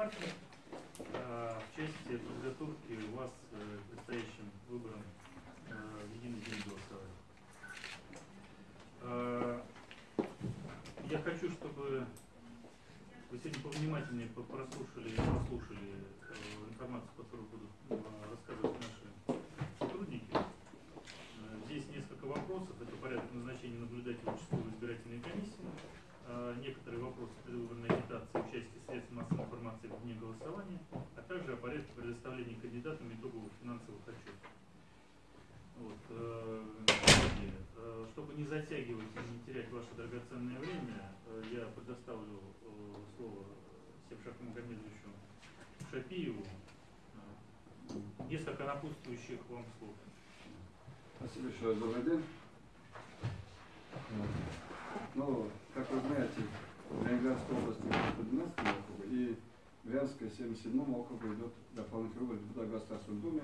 партий э, в части подготовки вас э, к предстоящим выборам э, в единый день голосования. Э, Я хочу, чтобы вы сегодня повнимательнее по- прослушали и прослушали э, информацию, которую будут э, рассказывать наши сотрудники. Э, Здесь несколько вопросов. Это порядок назначения наблюдателя участковой избирательной комиссии. Э, Некоторые вопросы предвыборной агитации, участия средств массовой информации в дне голосования, а также о порядке предоставления кандидатам итоговых финансовых отчетов. Вот, э, коллеги, э, чтобы не терять ваше драгоценное время, э, я предоставлю э, слово Севшаку Магомедовичу Шапиеву. Э, Несколько напутствующих вам слов. Спасибо еще раз, добрый день. Ну, как вы знаете, в Ленинградской области по 12 округу и в Брянской 77 округу идет дополнительный выбор депутата Государственной Думы.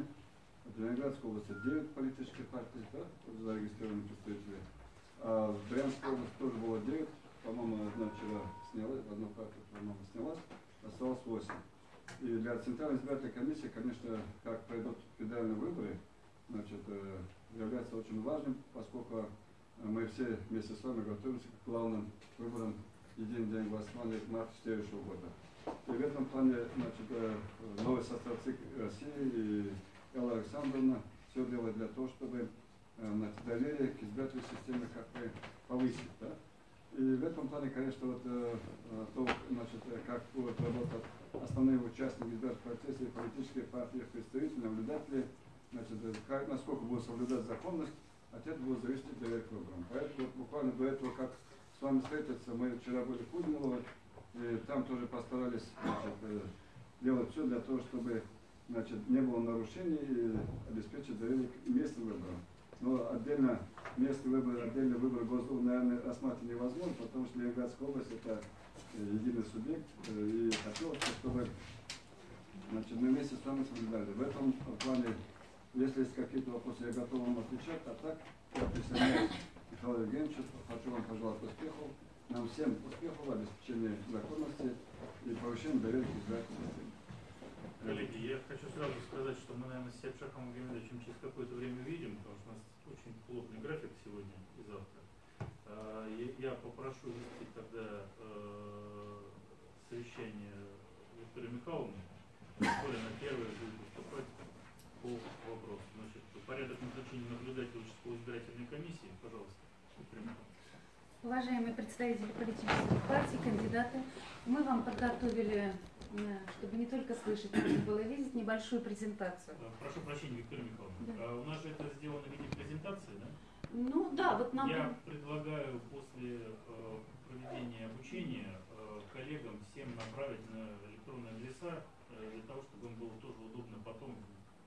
В Ленинградской области 9 политических партий, да, зарегистрированы представители. А в Брянской области тоже было 9, по-моему, одна вчера снялась, одна партия, по-моему, снялась, осталось 8. И для Центральной избирательной комиссии, конечно, как пройдут федеральные выборы, значит, э, является очень важным, поскольку э, мы все вместе с вами готовимся к главным выборам единый день голосования марта следующего года. И в этом плане значит, э, новый состав ЦИК России и Элла Александровна все делает для того, чтобы доверие к избирательной системе как бы повысить. Да? И в этом плане, конечно, вот, э, э, то, значит, э, как будут работать основные участники избирательного процесса и политические партии, представители, наблюдатели, значит, э, как, насколько будут соблюдать законность, от этого будет зависеть доверие к выборам. Поэтому вот буквально до этого, как с вами встретиться, мы вчера были в Кузьминово, и там тоже постарались значит, э, делать все для того, чтобы значит, не было нарушений и обеспечить доверие к местным выборам. Но отдельно местный выбор, отдельный выбор Госдумы, наверное, рассматривать невозможно, потому что Ленинградская область это э, единый субъект, э, и хотелось бы, чтобы значит, мы вместе с вами соблюдали. В этом плане, если есть какие-то вопросы, я готов вам отвечать, а так я присоединяюсь к Михаилу Евгеньевичу, хочу вам пожелать успехов, нам всем успехов, обеспечения законности и повышения доверия к избирательной. Коллеги, я хочу сразу сказать, что мы, наверное, с Сепшаком Магомедовичем через какое-то время увидим, потому что у нас очень плотный график сегодня и завтра. А, Я попрошу вести тогда э, совещание Викторию Михайловну, более на первое будет выступать по вопросу. Значит, порядок назначения наблюдателя участковой избирательной комиссии, пожалуйста. Уважаемые представители политических партий, кандидаты, мы вам подготовили, чтобы не только слышать, но и было видеть, небольшую презентацию. Прошу прощения, Виктория Михайловна. Да. А У нас же это сделано в виде презентации, да? Ну да, вот нам... Я предлагаю после э, проведения обучения э, коллегам всем направить на электронные адреса э, для того, чтобы им было тоже удобно потом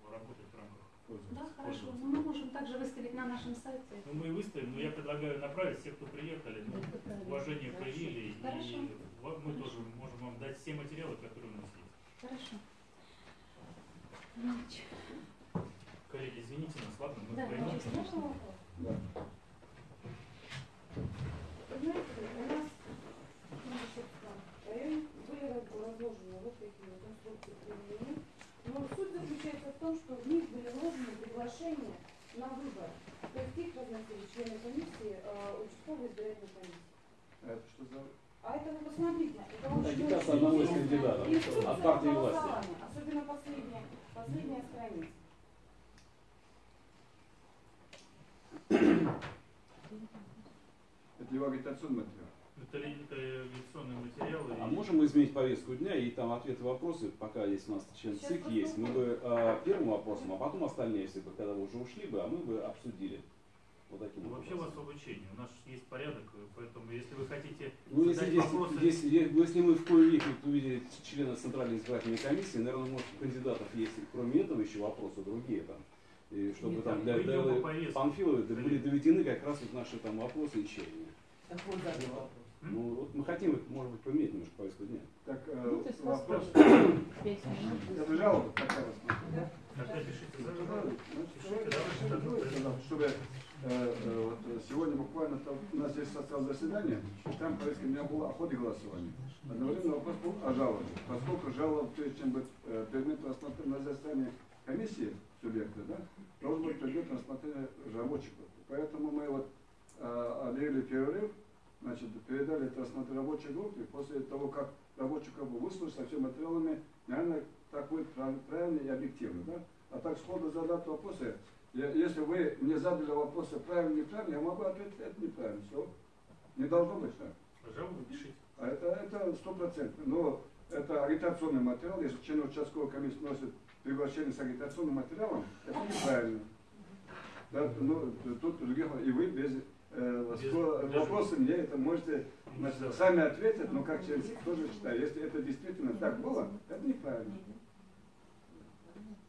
работать в рамках. Да, хорошо. Ну, мы можем также выставить на нашем сайте. Ну, мы и выставим, но я предлагаю направить всех, кто приехали, ну, уважение проявили, Хорошо. и мы Хорошо. тоже можем вам дать все материалы, которые у нас есть. Хорошо. Значит, Коллеги, извините нас, ладно, мы Да, можно вопрос? Да. Вы знаете, у нас в районе были раз- разложены вот такие вот инструкции применения. Но суть заключается в том, что в них были вложены приглашения на выбор. То есть их разносили члены комиссии, э, участковой избирательной комиссии. А это что за... А это вы посмотрите, это очень Агитация одного из кандидатов от партии власти. Особенно последняя, последняя страница. Это его агитационный материал. Это это агитационные материалы. А и- можем мы изменить повестку дня и там ответы вопросы, пока есть у нас член ЦИК есть, мы бы э, первым вопросом, а потом остальные, если бы когда вы уже ушли бы, а мы бы обсудили. Вот таким Ну, вот Вообще у вас обучение, у нас есть порядок, поэтому если вы хотите Ну, если, здесь, вопросы, здесь- е- если мы в кои веки увидели члена Центральной избирательной комиссии, наверное, может, у кандидатов есть, кроме этого, еще вопросы другие там. И чтобы Нет, там для, для. Панфиловой да были доведены как раз вот наши там вопросы и чаяния. Какой задал вопрос? М? Ну, вот мы хотим, может быть, поменять немножко повестку дня. Так, э, ну, вас вопрос. Это жалоба такая вас. тогда пишите Ну, за Значит, Пишите, так, давайте, Чтобы э, э, вот, э, сегодня буквально там, у нас есть состав заседания, там повестка меня была о ходе голосования. Одновременно вопрос был о жалобы. Поскольку жалоба, прежде чем быть э, предметом рассмотрения на заседании комиссии субъекта, да, должен быть предметом рассмотрения рабочих. Поэтому мы вот э, объявили перерыв, значит, передали это рассмотрение рабочей группе. После того, как рабочую группу выслушать со всеми материалами, наверное, так будет прав- правильно и объективно. Да? А так сходу задать вопросы. Если вы мне задали вопросы правильно неправильно, я могу ответить, это неправильно. Все. Не должно быть так. Жалобу пишите. А это это стопроцентно. Но это агитационный материал. Если член участковой комиссии носит приглашение с агитационным материалом, это неправильно. Да, ну, тут других, и вы без, э, Без- вопросы мне это можете значит, сами ответить, но как них тоже читаю. Если это действительно так было, это неправильно.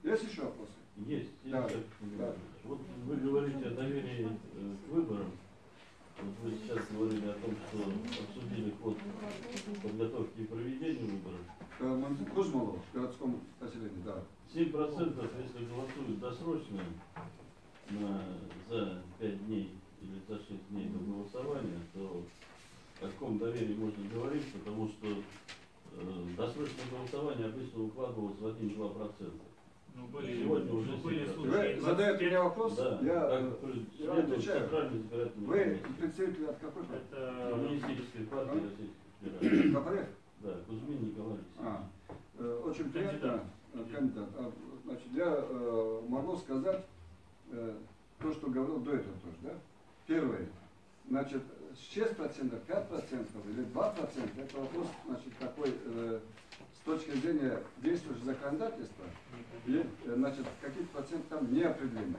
Есть еще вопросы? Есть. Да, есть. да. Вот вы говорите о доверии э, к выборам. Вот вы сейчас говорили о том, что обсудили ход подготовки и проведения выборов. Э, Кузмолов в городском поселении, да. 7% если голосуют досрочно на, за 5 дней или за 6 дней до голосования, то о каком доверии можно говорить, потому что э, досрочное голосование обычно укладывалось в 1-2%. Ну, были, Сегодня уже ну, были случаи. Вы задаете 25. мне вопрос, Да, я, как э, я отвечаю. Вы представитель от какой партии? Это Коммунистической партии Российской Федерации. КПРФ? Да, Кузьмин Николай. А, э, очень приятно, Кандидат. э, кандидат. А, значит, я э, могу сказать э, то, что говорил до этого тоже, да? Первое, значит, 6%, 5% или 2% это вопрос, значит, такой, э, с точки зрения действующего законодательства, э, значит, какие-то проценты там не определены.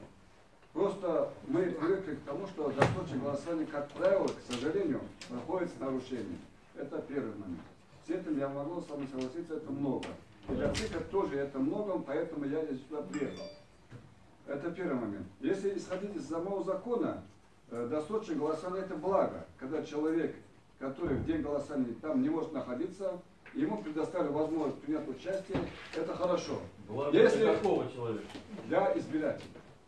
Просто мы привыкли к тому, что досрочное голосование, как правило, к сожалению, проходит с нарушением. Это первый момент. С этим я могу с вами согласиться, это много. И для ЦИКа тоже это много, поэтому я здесь сюда приехал. Это первый момент. Если исходить из самого закона, э, досрочное голосование это благо, когда человек, который в день голосования там не может находиться, ему предоставили возможность принять участие, это хорошо. Благо Если- какого человека? для избирателей.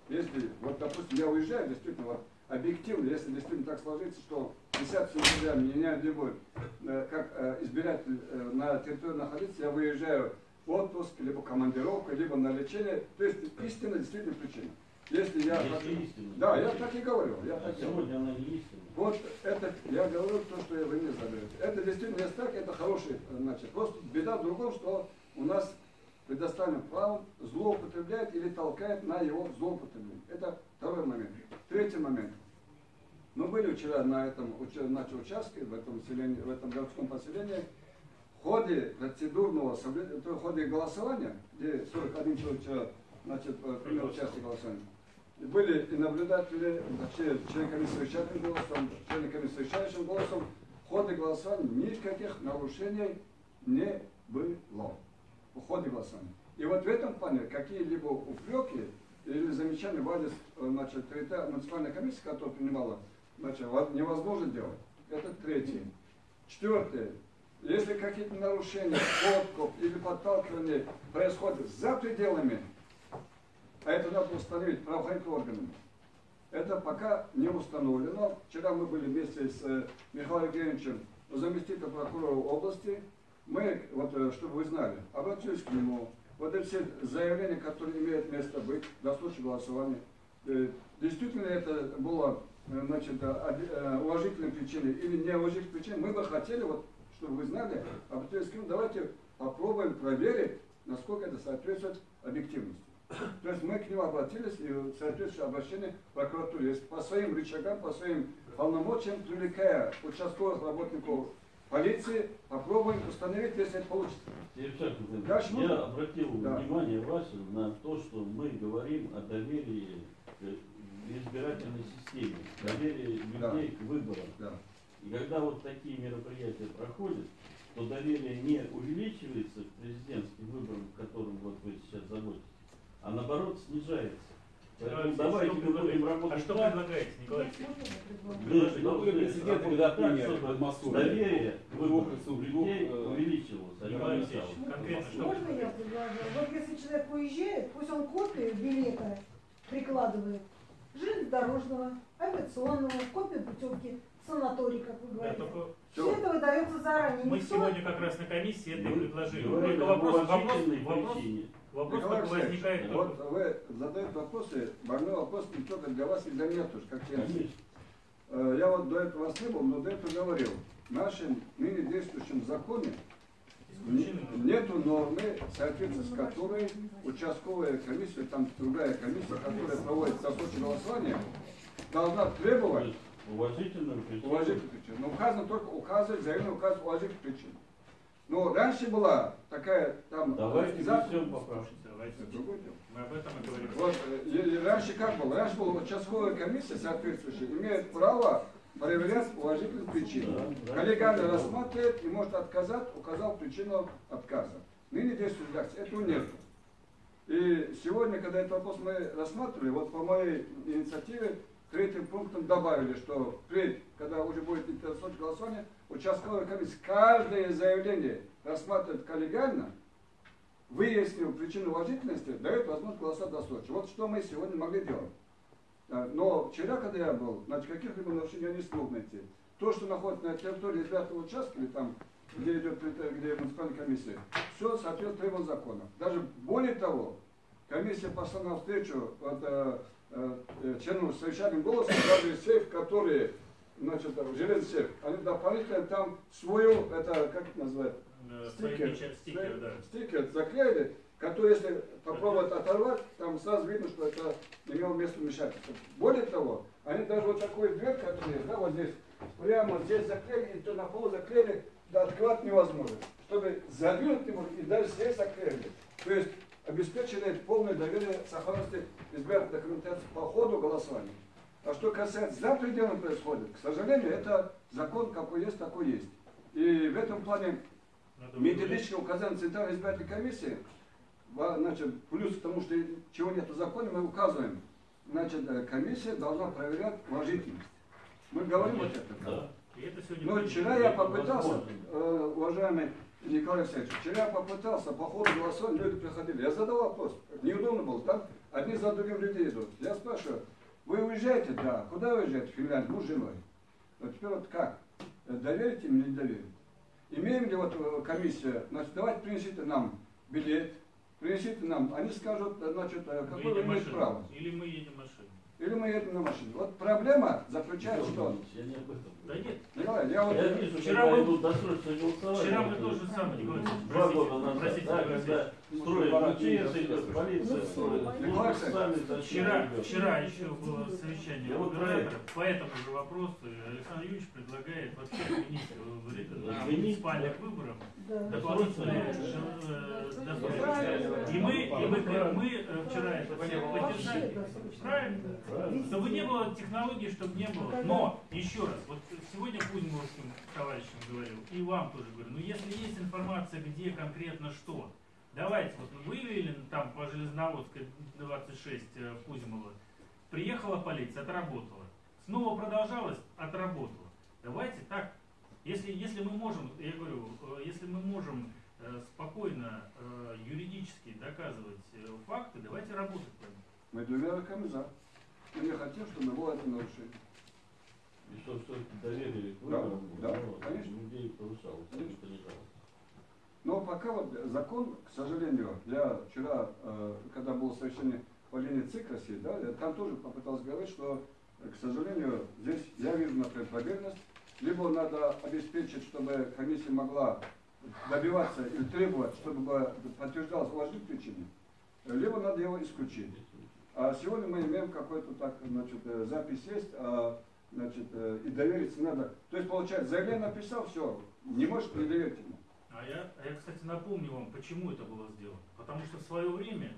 Если, вот, допустим, я уезжаю, действительно, вот, объективно, если действительно так сложится, что 10 сентября меня не будет, э, как э, избиратель э, на территории находиться, я выезжаю в отпуск, либо командировка, либо на лечение, то есть истинно, действительно причина. Если я... Если истина. Да, я так и говорю, я А так сегодня она не истина. Вот это, я говорю то, что вы мне задаете. Это действительно если так, это хороший, значит, просто беда в другом, что у нас предоставлено право злоупотребляет или толкает на его злоупотребление. Это второй момент. Третий момент. Мы были вчера на этом значит, участке, в этом, селении, в этом городском поселении. В ходе процедурного, в ходе голосования, где 41 человек вчера, значит, э, принял участие в голосовании, были и наблюдатели, точнее, члены комиссии совещательным голосом, члены комиссии совещающим голосом. В ходе голосования никаких нарушений не было. В ходе голосования. И вот в этом плане какие-либо упреки или замечания в адрес э, значит, территориальной муниципальной комиссии, которая принимала, значит, во- невозможно делать. Это третье. Четвертое. Если какие-то нарушения, подкуп или подталкивание происходят за пределами а это надо установить правоохранительными органами. Это пока не установлено. Вчера мы были вместе с э, Михаилом Евгеньевичем, заместителем прокурора области. Мы, вот, э, чтобы вы знали, обратились к нему. Вот эти все заявления, которые имеют место быть до случая голосования. Э, Действительно это было значит, уважительной причиной или неуважительной причиной. Мы бы хотели, вот, чтобы вы знали, обратились к нему, давайте попробуем проверить, насколько это соответствует объективности. То есть мы к нему обратились и соответствующее обращение в прокуратуре. Если по своим рычагам, по своим полномочиям, привлекая участковых работников полиции, попробуем установить, если это получится. Дальше я можно? обратил Да. внимание ваше на то, что мы говорим о доверии к избирательной системе, доверии Да. людей к выборам. Да. И когда вот такие мероприятия проходят, то доверие не увеличивается к президентским выборам, которым вот вы сейчас заботитесь, а наоборот снижается. Поэтому давайте что мы будем работать А что так, предлагаете, Николай Ну, президента работать когда в Подмосковье? доверие э, а что Можно я предложу? Вот если человек уезжает, пусть он копию билета прикладывает, железнодорожного, авиационного, копию путевки санаторий, как вы Да, говорите. только Все это выдается заранее. мы Никто сегодня как раз на комиссии это и предложили. Только вопрос, вопрос, вопрос. Вопрос Николай только Алексеевич, возникает только Вот вы задаете вопросы, больной вопрос не только для вас и для меня тоже, как. Конечно. Э, Я вот до этого вас не был, но до этого говорил. В нашем ныне действующем законе нету нормы, в соответствии с которой участковая комиссия, там другая комиссия, которая проводит досрочное голосование, должна требовать есть уважительную причину. уважительных причин. Но указано только указывать, заявление указывает уважительных причин. Но раньше была такая там Давайте за- внесем. Слушайте, давайте. Мы об этом и говорим. Вот, э, и- и раньше как было? Раньше была участковая комиссия соответствующая, имеет право проверять уважительные причины. Да, да. Коллегиально рассматривает и может отказать, указал причину отказа. Ныне действует редакция, этого нет. И сегодня, когда этот вопрос мы рассматривали, вот по моей инициативе третьим пунктом добавили, что впредь, когда уже будет интерсочное голосование, участковая комиссия каждое заявление рассматривает коллегиально, выяснил причину уважительности, дает возможность голосовать досрочно. Вот что мы сегодня могли делать. А, Но вчера, когда я был, значит, каких-либо нарушений я не смог найти. То, что находится на территории избирательного участка, или там, где идет где муниципальная комиссия, все соответствует требованиям закона. Даже более того, комиссия пошла навстречу вот, э, э, членам с совещательным голосом, даже сейф, которые, значит, там, железный сейф, они дополнительно там свою, это, как это называют, Э, стикер, стикеры, да. стикер заклеили, который, если попробовать оторвать, там сразу видно, что это имело место вмешательства. Более того, они даже вот такую дверь, которая есть, да, вот здесь, прямо здесь заклеили, и то на пол заклеили, да, открывать невозможно. Чтобы задвинуть не и даже здесь заклеили. То есть обеспечили полное доверие сохранности избирательной документации по ходу голосования. А что касается за пределами происходит, к сожалению, это закон какой есть, такой есть. И в этом плане Методичное указание Центральной избирательной комиссии, значит, плюс к тому, что чего нет в законе, мы указываем, значит, э, комиссия должна проверять уважительность. Мы говорим вот это. Да. Но вчера я попытался, возможно. э, уважаемый Николай Алексеевич, вчера я попытался, по ходу голосования люди приходили. Я задал вопрос, неудобно было, там одни за другим люди идут. Я спрашиваю, вы уезжаете? Да. Куда уезжаете? В Финляндию, муж с женой. Вот теперь вот как? Доверите им или не доверите? Имеем ли вот э, комиссия, значит, давайте принесите нам билет, принесите нам, они скажут, э, значит, э, какое вы имеете право. Или мы едем машиной. Или мы едем на машине. Вот проблема заключается в том, Я не об этом. Да нет. Николай, я вот... Я вижу, Вчера мы- идут досрочные голосования. Вчера мы тоже самое, Николай Два года назад, простите, да, когда строят пора МЧС, полиция, Ну, зачем Вчера, вчера еще было совещание Я вот губернатора по этому же вопросу. Александр Юрьевич предлагает вообще отменить э, на муниципальных выборах. Дополнительные э, досрочные. И мы, и мы, мы э, вчера это все поддержали. Правильно. Чтобы не было технологий, чтобы не было. Но, еще раз, вот сегодня Кузьмовским товарищам говорил, и вам тоже говорю, ну если есть информация, где конкретно что, давайте, вот мы выявили там по Железноводской 26 э, в Кузьмово, приехала полиция, отработала. Снова продолжалось, отработала. Давайте так, если, если мы можем, я говорю, э, если мы можем э, спокойно э, юридически доказывать факты, давайте работать по ним. Мы доверяем за. Мы не хотим, чтобы было это нарушение. И чтобы все-таки доверие к Да, выборам да, ну, конечно. людей повышалось, не Конечно. понижалось. Но пока вот закон, к сожалению, я вчера, когда было совещание по линии ЦИК России, да, я там тоже попытался говорить, что, к сожалению, здесь я вижу, например, поверхность, либо надо обеспечить, чтобы комиссия могла добиваться или требовать, чтобы подтверждалась уважительная причина, либо надо его исключить. А сегодня мы имеем какой-то так, значит, э, запись есть, а, значит, э, и довериться надо. То есть, получается, заявление написал, все, не может не доверить ему. А я, а я, кстати, напомню вам, почему это было сделано. Потому что в свое время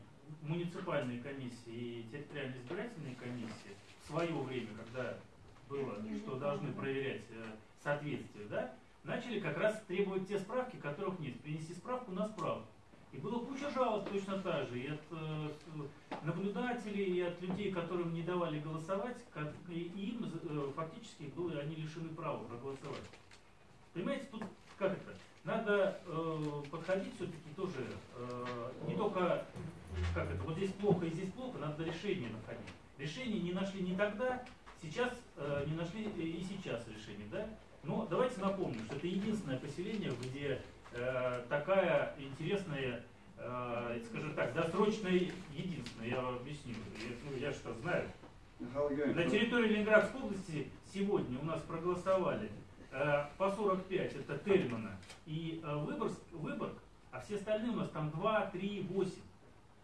муниципальные комиссии и территориальные избирательные комиссии в свое время, когда было, что должны проверять э, соответствие, да, начали как раз требовать те справки, которых нет. Принести справку на справку. И было куча жалоб точно так же и от э, наблюдателей, и от людей, которым не давали голосовать, и им э, фактически было, они лишены права проголосовать. Понимаете, тут как это? Надо э, подходить все-таки тоже э, не только как это, вот здесь плохо и здесь плохо, надо решение находить. Решение не нашли не тогда, Сейчас э, не нашли и сейчас решение, да? Но давайте напомним, что это единственное поселение, где э, такая интересная, э, скажем так, досрочная единственная, я вам объясню. Я, ну, я что знаю. На территории Ленинградской области сегодня у нас проголосовали э, по 45, это Тельмана и э, Выборг, Выборг, а все остальные у нас там 2, 3, 8.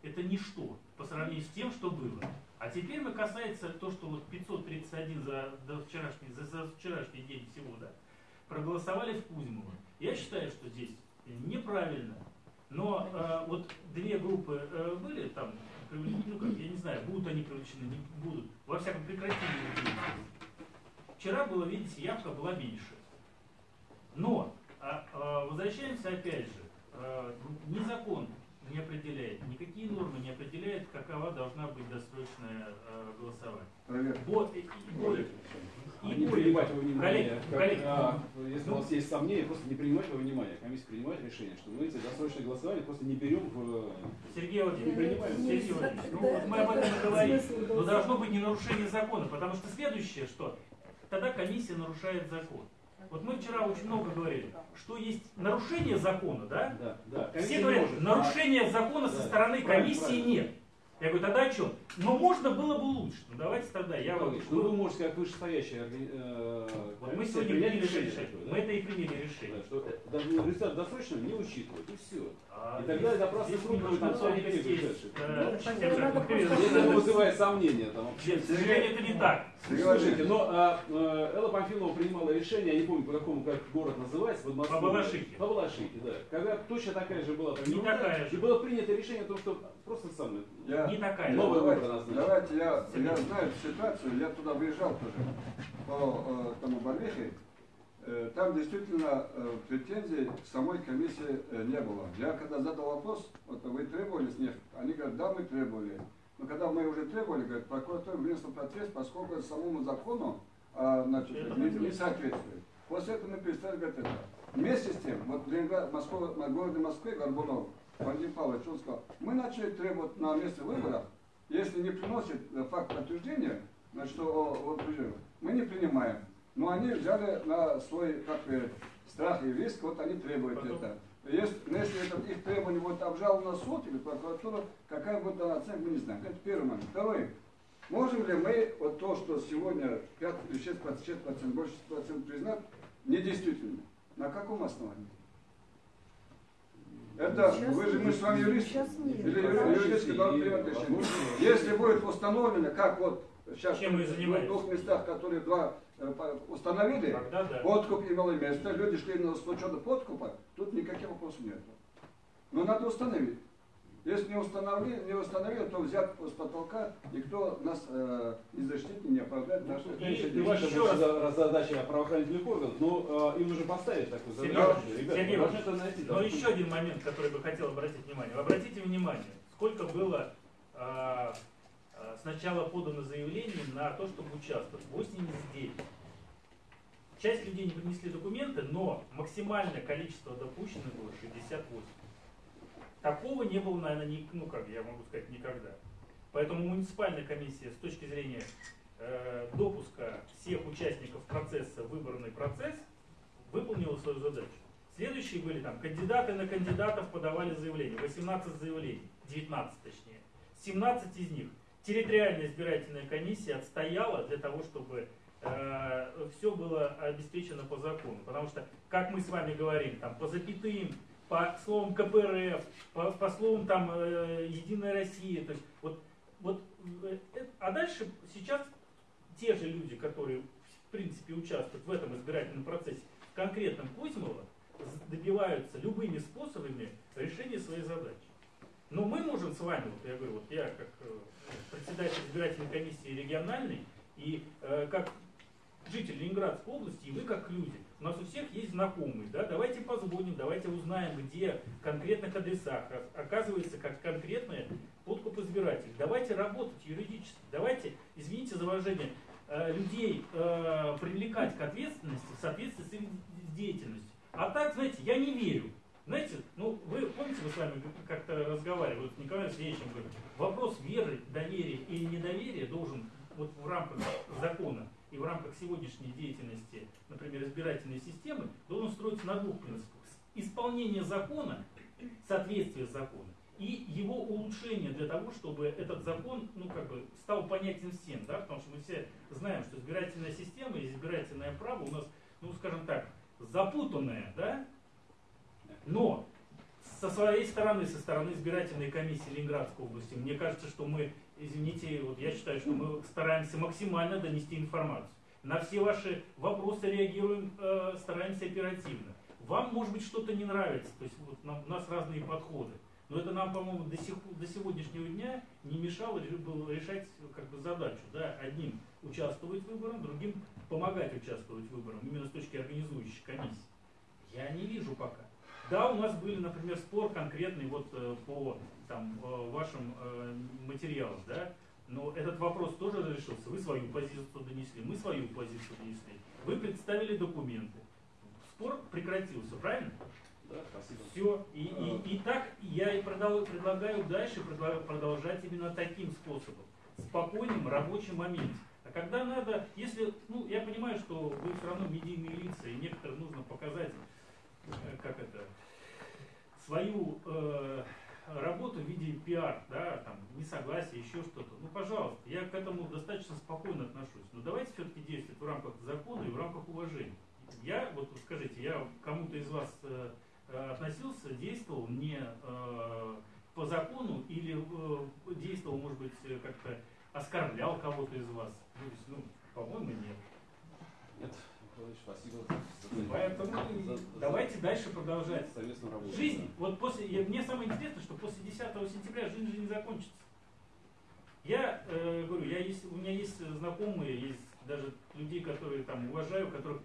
Это ничто по сравнению с тем, что было. А теперь мы касается то, что вот 531 за, до вчерашний, за, за вчерашний день всего, да, проголосовали в Кузьмово. Я считаю, что здесь неправильно. Но э, вот две группы э, были там, привлечены, ну как, я не знаю, будут они привлечены, не будут. Во всяком прекратили. Вчера было, видите, явка была меньше. Но а, возвращаемся опять же, ни закон не определяет, никакие нормы не определяют, какова должна быть досрочное а, голосование. проверка. Вот, и, и более, А и не более принимать во внимание, коллеги, как, коллеги, а, если ну, у вас есть сомнения, просто не принимать во внимание. Комиссия принимает решение, что мы эти досрочные голосования просто не берем в... Сергей Владимирович, Не принимаем. Сергей Владимирович, ну вот мы об этом и говорим. Но должно быть не нарушение закона, потому что следующее, что тогда комиссия нарушает закон. Вот мы вчера очень много говорили, что есть нарушение закона, да? Да, да. Все говорят, может. нарушения закона со Да, стороны правильно, комиссии правильно. нет. Я говорю, тогда о чем? Но можно было бы лучше. Ну давайте тогда, я. Ильич, ну вы можете как вышестоящая э, Вот мы сегодня приняли решение решение. такое, да? Мы это и приняли решение. Да, что э, даже результат досрочного не учитывают, и все. А И тогда это просто здесь срок будет немножко на 40 особенности дней есть. вышедших. Ну, Всем тогда же надо Михаил просто- Если это Александрович, вызывает сомнения, там вообще. Нет, к сожалению, это не так. Слушайте, но а, э, Элла Памфилова принимала решение, я не помню по какому как город называется, в Подмосковье. По Балашихе. По Балашихе, да. Когда точно такая же была Не такая же. И было принято решение о том, что просто самое. я, Не такая. Новый давайте, давайте я, я знаю эту ситуацию, я туда выезжал тоже по э, тому Барвихе. Э, Там действительно э, претензий самой комиссии э, не было. Я когда задал вопрос, вот вы требовали с них, они говорят, да, мы требовали. Но когда мы уже требовали, говорят, прокуратура внесла протест, поскольку самому закону а, значит, Это не, не соответствует. После этого мы перестали говорить это. Вместе с тем, вот в Ленинград, Москва, городе Москве Горбунов, Владимир Павлович, он сказал, мы начали требовать на месте выборов, если не приносит э, факт подтверждения, значит, что о, мы не принимаем. Но они взяли на свой как бы, страх и риск, вот они требуют Потом- это. Если, но если это их требование будет обжаловано суд или прокуратура, какая будет дана оценка, мы не знаем. Это первый момент. Второй. Можем ли мы вот то, что сегодня 5 или 6 процентов, больше 6 процентов признать недействительным? На каком основании? Это, Сейчас вы же, мы с вами юристы. Или и, должны принимать возможно, решение. Если будет установлено, как вот сейчас Чем в двух местах, которые два э, установили, Тогда да. подкуп имел место, люди шли на с подкупа, тут никаких вопросов нет. Но надо установить. Если не установили, не установили, то взять с потолка, никто нас э, не защитит, не оправдает. Ну, наши- И- и не ваша еще раз. за- задача правоохранительных органов, но э, им нужно поставить такую Сергей задачу. Иванович, Ребята, Сергей Иванович, это найти. Но еще один момент, который бы хотел обратить внимание. Обратите внимание, сколько было а, сначала подано заявлений на то, чтобы участвовать. 89. Часть людей не принесли документы, но максимальное количество допущенных было 68. Такого не было, наверное, ни, ну как я могу сказать, никогда. Поэтому муниципальная комиссия с точки зрения э, допуска всех участников процесса, выборный процесс, выполнила свою задачу. Следующие были там, кандидаты на кандидатов подавали заявления, 18 заявлений, 19 точнее. 17 из них территориальная избирательная комиссия отстояла для того, чтобы все было обеспечено по закону. Потому что, как мы с вами говорим, там, по запятым, по словам КПРФ, по, по словам там, э, Единая Россия, то есть вот, вот, э, э, а дальше сейчас те же люди, которые в принципе участвуют в этом избирательном процессе, в конкретном Кузьмово, с- добиваются любыми способами решения своей задачи. Но мы можем с вами, вот я говорю, вот я как э, председатель избирательной комиссии региональной и э, как житель Ленинградской области, и вы как люди, у нас у всех есть знакомые, да, давайте позвоним, давайте узнаем, где в конкретных адресах оказывается как конкретные подкуп избирателей. Давайте работать юридически, давайте, извините за выражение, э, людей э, привлекать к ответственности в соответствии с их деятельностью. А так, знаете, я не верю. Знаете, ну вы помните, мы с вами как-то разговаривали, вот с Николаем Сергеевичем говорим, вопрос веры, доверия или недоверия должен вот в рамках закона и в рамках сегодняшней деятельности, например, избирательной системы, должен строиться на двух принципах. Исполнение закона, соответствие закону и его улучшение для того, чтобы этот закон ну, как бы, стал понятен всем. Да? Потому что мы все знаем, что избирательная система и избирательное право у нас, ну скажем так, запутанное, да? но со своей стороны, со стороны избирательной комиссии Ленинградской области, мне кажется, что мы, извините, вот я считаю, что мы стараемся максимально донести информацию. На все ваши вопросы реагируем, э, стараемся оперативно. Вам, может быть, что-то не нравится, то есть вот, у нас разные подходы. Но это нам, по-моему, до, до сегодняшнего дня не мешало было решать как бы, задачу. Да? Одним участвовать в выборах, другим помогать участвовать в выборах, именно с точки организующей комиссии. Я не вижу пока. Да, у нас были, например, спор конкретный вот э, по там, э, вашим э, материалам, да, но этот вопрос тоже разрешился. Вы свою позицию донесли, мы свою позицию донесли. Вы представили документы. Спор прекратился, правильно? Да, спасибо. Все. И, и, и так я и продал- предлагаю дальше продолжать именно таким способом. В спокойном рабочем моменте. А когда надо, если, ну, я понимаю, что вы все равно медийные лица, и некоторым нужно показать, э, как это, свою э, работу в виде пиар, да, там, несогласия, еще что-то. Ну, пожалуйста, я к этому достаточно спокойно отношусь. Но давайте все-таки действовать в рамках закона и в рамках уважения. Я, вот скажите, я кому-то из вас э, относился, действовал не э, по закону или э, действовал, может быть, как-то оскорблял кого-то из вас? Ну, по-моему, нет. Нет, Михайлович, спасибо за, Поэтому за- за- давайте дальше продолжать. совместную работу. Жизнь, вот после, я- мне самое интересное, что после 10 сентября жизнь же не закончится. Я э, говорю, я есть, у меня есть знакомые, есть даже людей, которые там уважаю, у которых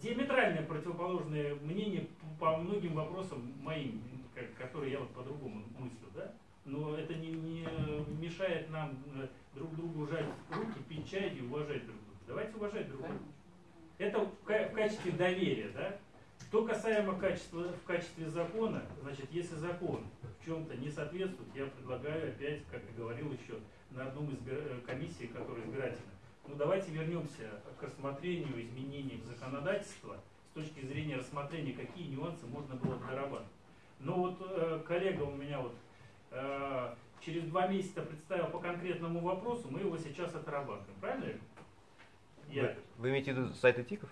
диаметрально противоположное мнение по многим вопросам моим, как- которые я вот по-другому мыслю, да? Но это не, не мешает нам э, друг другу жать руки, пить чай и уважать друг друга. Давайте уважать друг друга. Это в, ка- в качестве доверия, да? Что касаемо качества, в качестве закона, значит, если закон в чем-то не соответствует, я предлагаю опять, как и говорил еще, на одном из э, комиссий, которая избирательна. Ну давайте вернемся к рассмотрению изменений в законодательство с точки зрения рассмотрения, какие нюансы можно было бы дорабатывать. Но вот э, коллега у меня вот э, через два месяца представил по конкретному вопросу, мы его сейчас отрабатываем. Правильно? Я, Вы, вы имеете в виду сайты ТИКов?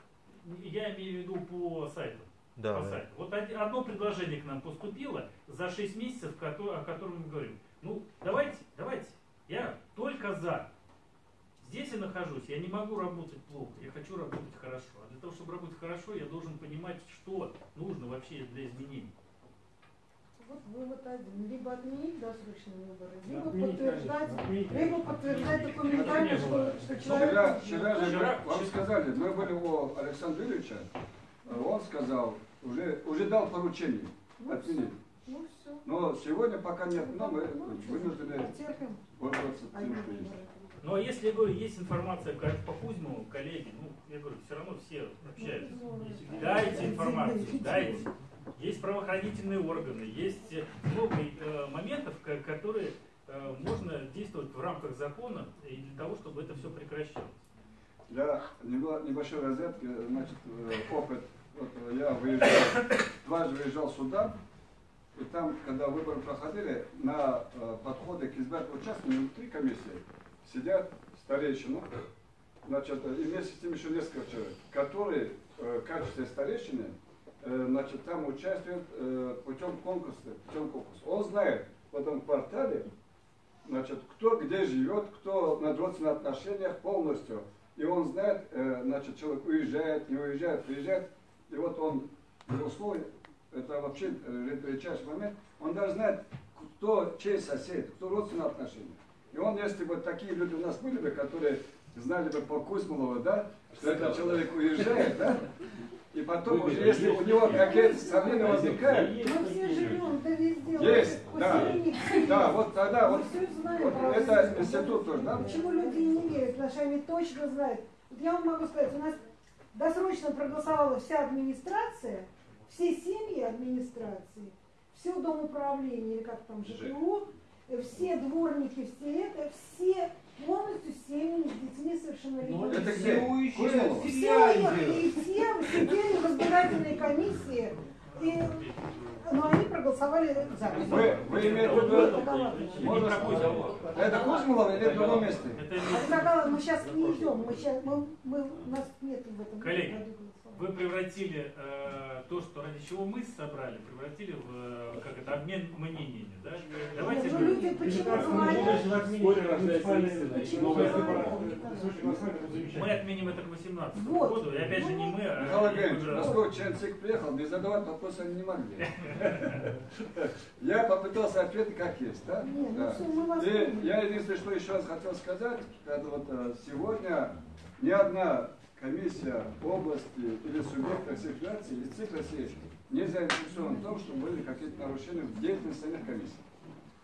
я имею в виду по сайту. Да. по да. сайту. Вот одно предложение к нам поступило за 6 месяцев, о котором мы говорим. Ну, давайте, давайте. Я только за. Здесь я нахожусь, я не могу работать плохо, я хочу работать хорошо. А для того, чтобы работать хорошо, я должен понимать, что нужно вообще для изменений. Вот вывод один. Либо отменить досрочные выборы, либо отменить, подтверждать, конечно, отменить. либо подтверждать документально, не было. что, что Вчера, человек... вчера же Вчера- вам сказали, мы были у Александра Ильича, а он сказал, уже, уже дал поручение Ну, отменить. Ну все. Но сегодня пока нет, но мы вынуждены Потерпим. пользоваться тем, что есть. Но Ну, если, я говорю, есть информация по Кузьмову, коллеги, ну, я говорю, все равно все общаются. Дайте информацию, дайте. Есть правоохранительные органы, есть э, много э, моментов, ко- которые э, можно действовать в рамках закона и для того, чтобы это все прекращалось. Для небольшой розетки, значит, опыт. Вот я выезжал, дважды выезжал сюда, и там, когда выборы проходили, на подходы к избирательным участкам внутри комиссии сидят старейшины, значит, и вместе с ним еще несколько человек, которые в качестве старейшины, значит, там участвуют э, путем конкурса, путем конкурса. Он знает в этом квартале, значит, кто где живет, кто на родственных отношениях полностью. И он знает, э, значит, человек уезжает, не уезжает, приезжает. И вот он, его слово, это вообще э, редчайший момент, он даже знает, кто чей сосед, кто родственные отношения. И он, если бы такие люди у нас были бы, которые знали бы по Кузьмолову, да, что этот человек уезжает, да, и потом уже, если у него какие-то сомнения возникают, Мы все живем, да везде. Есть, Вот да. да, вот тогда вот, Мы все знаем вот это институт тоже, да? Почему люди не верят? Потому что они точно знают. Вот я вам могу сказать, у нас досрочно проголосовала вся администрация, все семьи администрации, все дом управления, или как там, ЖКУ, э, все дворники, все это, все полностью с семьями, с детьми Ну, совершеннолетними. Это уезжают Кузьминова? в Все уехали, и все сидели в избирательной комиссии, и, но они проголосовали за. Вы, вы имеете в виду, можно это Кузьмилова или в другом месте? Это тогда мы сейчас не идем, мы сейчас, мы, мы, у нас нет в этом Коллеги. Вы превратили э, то, что ради чего мы собрали, превратили в э, как это обмен мнениями, да? Давайте ну люди почему говорят? Мы отменим это к 18 Вот. году, и опять же не мы, а Михаил Евгеньевич, уже- поскольку член ЦИК приехал, не задавать вопросы они не могли. Я попытался ответить как есть, да? Ну Да. И я единственное, что еще раз хотел сказать, это вот э, сегодня ни одна комиссия области или субъекта всех федераций или ЦИК России не заинтересован в том, что были какие-то нарушения в деятельности самих комиссий.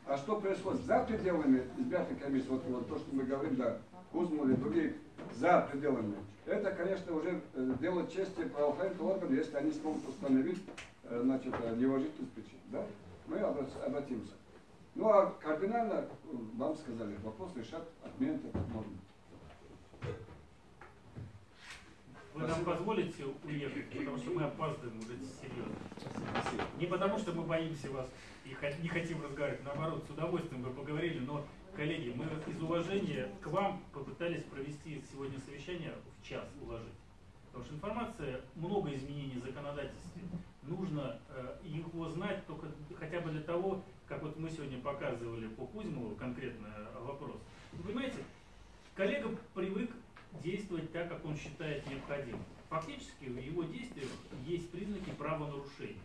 А что происходит за пределами избирательной комиссии, вот, вот то, что мы говорим, да, Кузму или другие, за пределами, это, конечно, уже э, дело чести правоохранительных органов, если они смогут установить э, значит, э, неуважительность причин. Да? Мы обра- обратимся. Ну а кардинально, вам сказали, вопрос решат отмен этой нормы. Вы нам позволите уехать, потому что мы опаздываем уже серьезно. Не потому, что мы боимся вас и не хотим разговаривать, наоборот, с удовольствием бы поговорили, но, коллеги, мы из уважения к вам попытались провести сегодня совещание в час уложить. Потому что информация, много изменений в законодательстве. Нужно э, его знать только хотя бы для того, как вот мы сегодня показывали по Кузьмову конкретно вопрос. Вы понимаете, коллега привык действовать так, как он считает необходимым. Фактически в его действиях есть признаки правонарушения.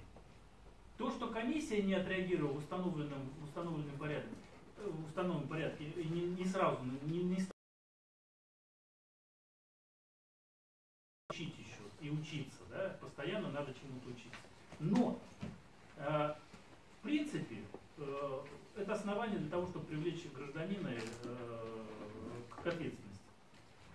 То, что комиссия не отреагировала в установленном, в установленном порядке, э, в установленном порядке и не, не сразу, не, не учить еще и учиться, да, постоянно надо чему-то учиться. Но, э, в принципе, э, это основание для того, чтобы привлечь гражданина э, к ответственности.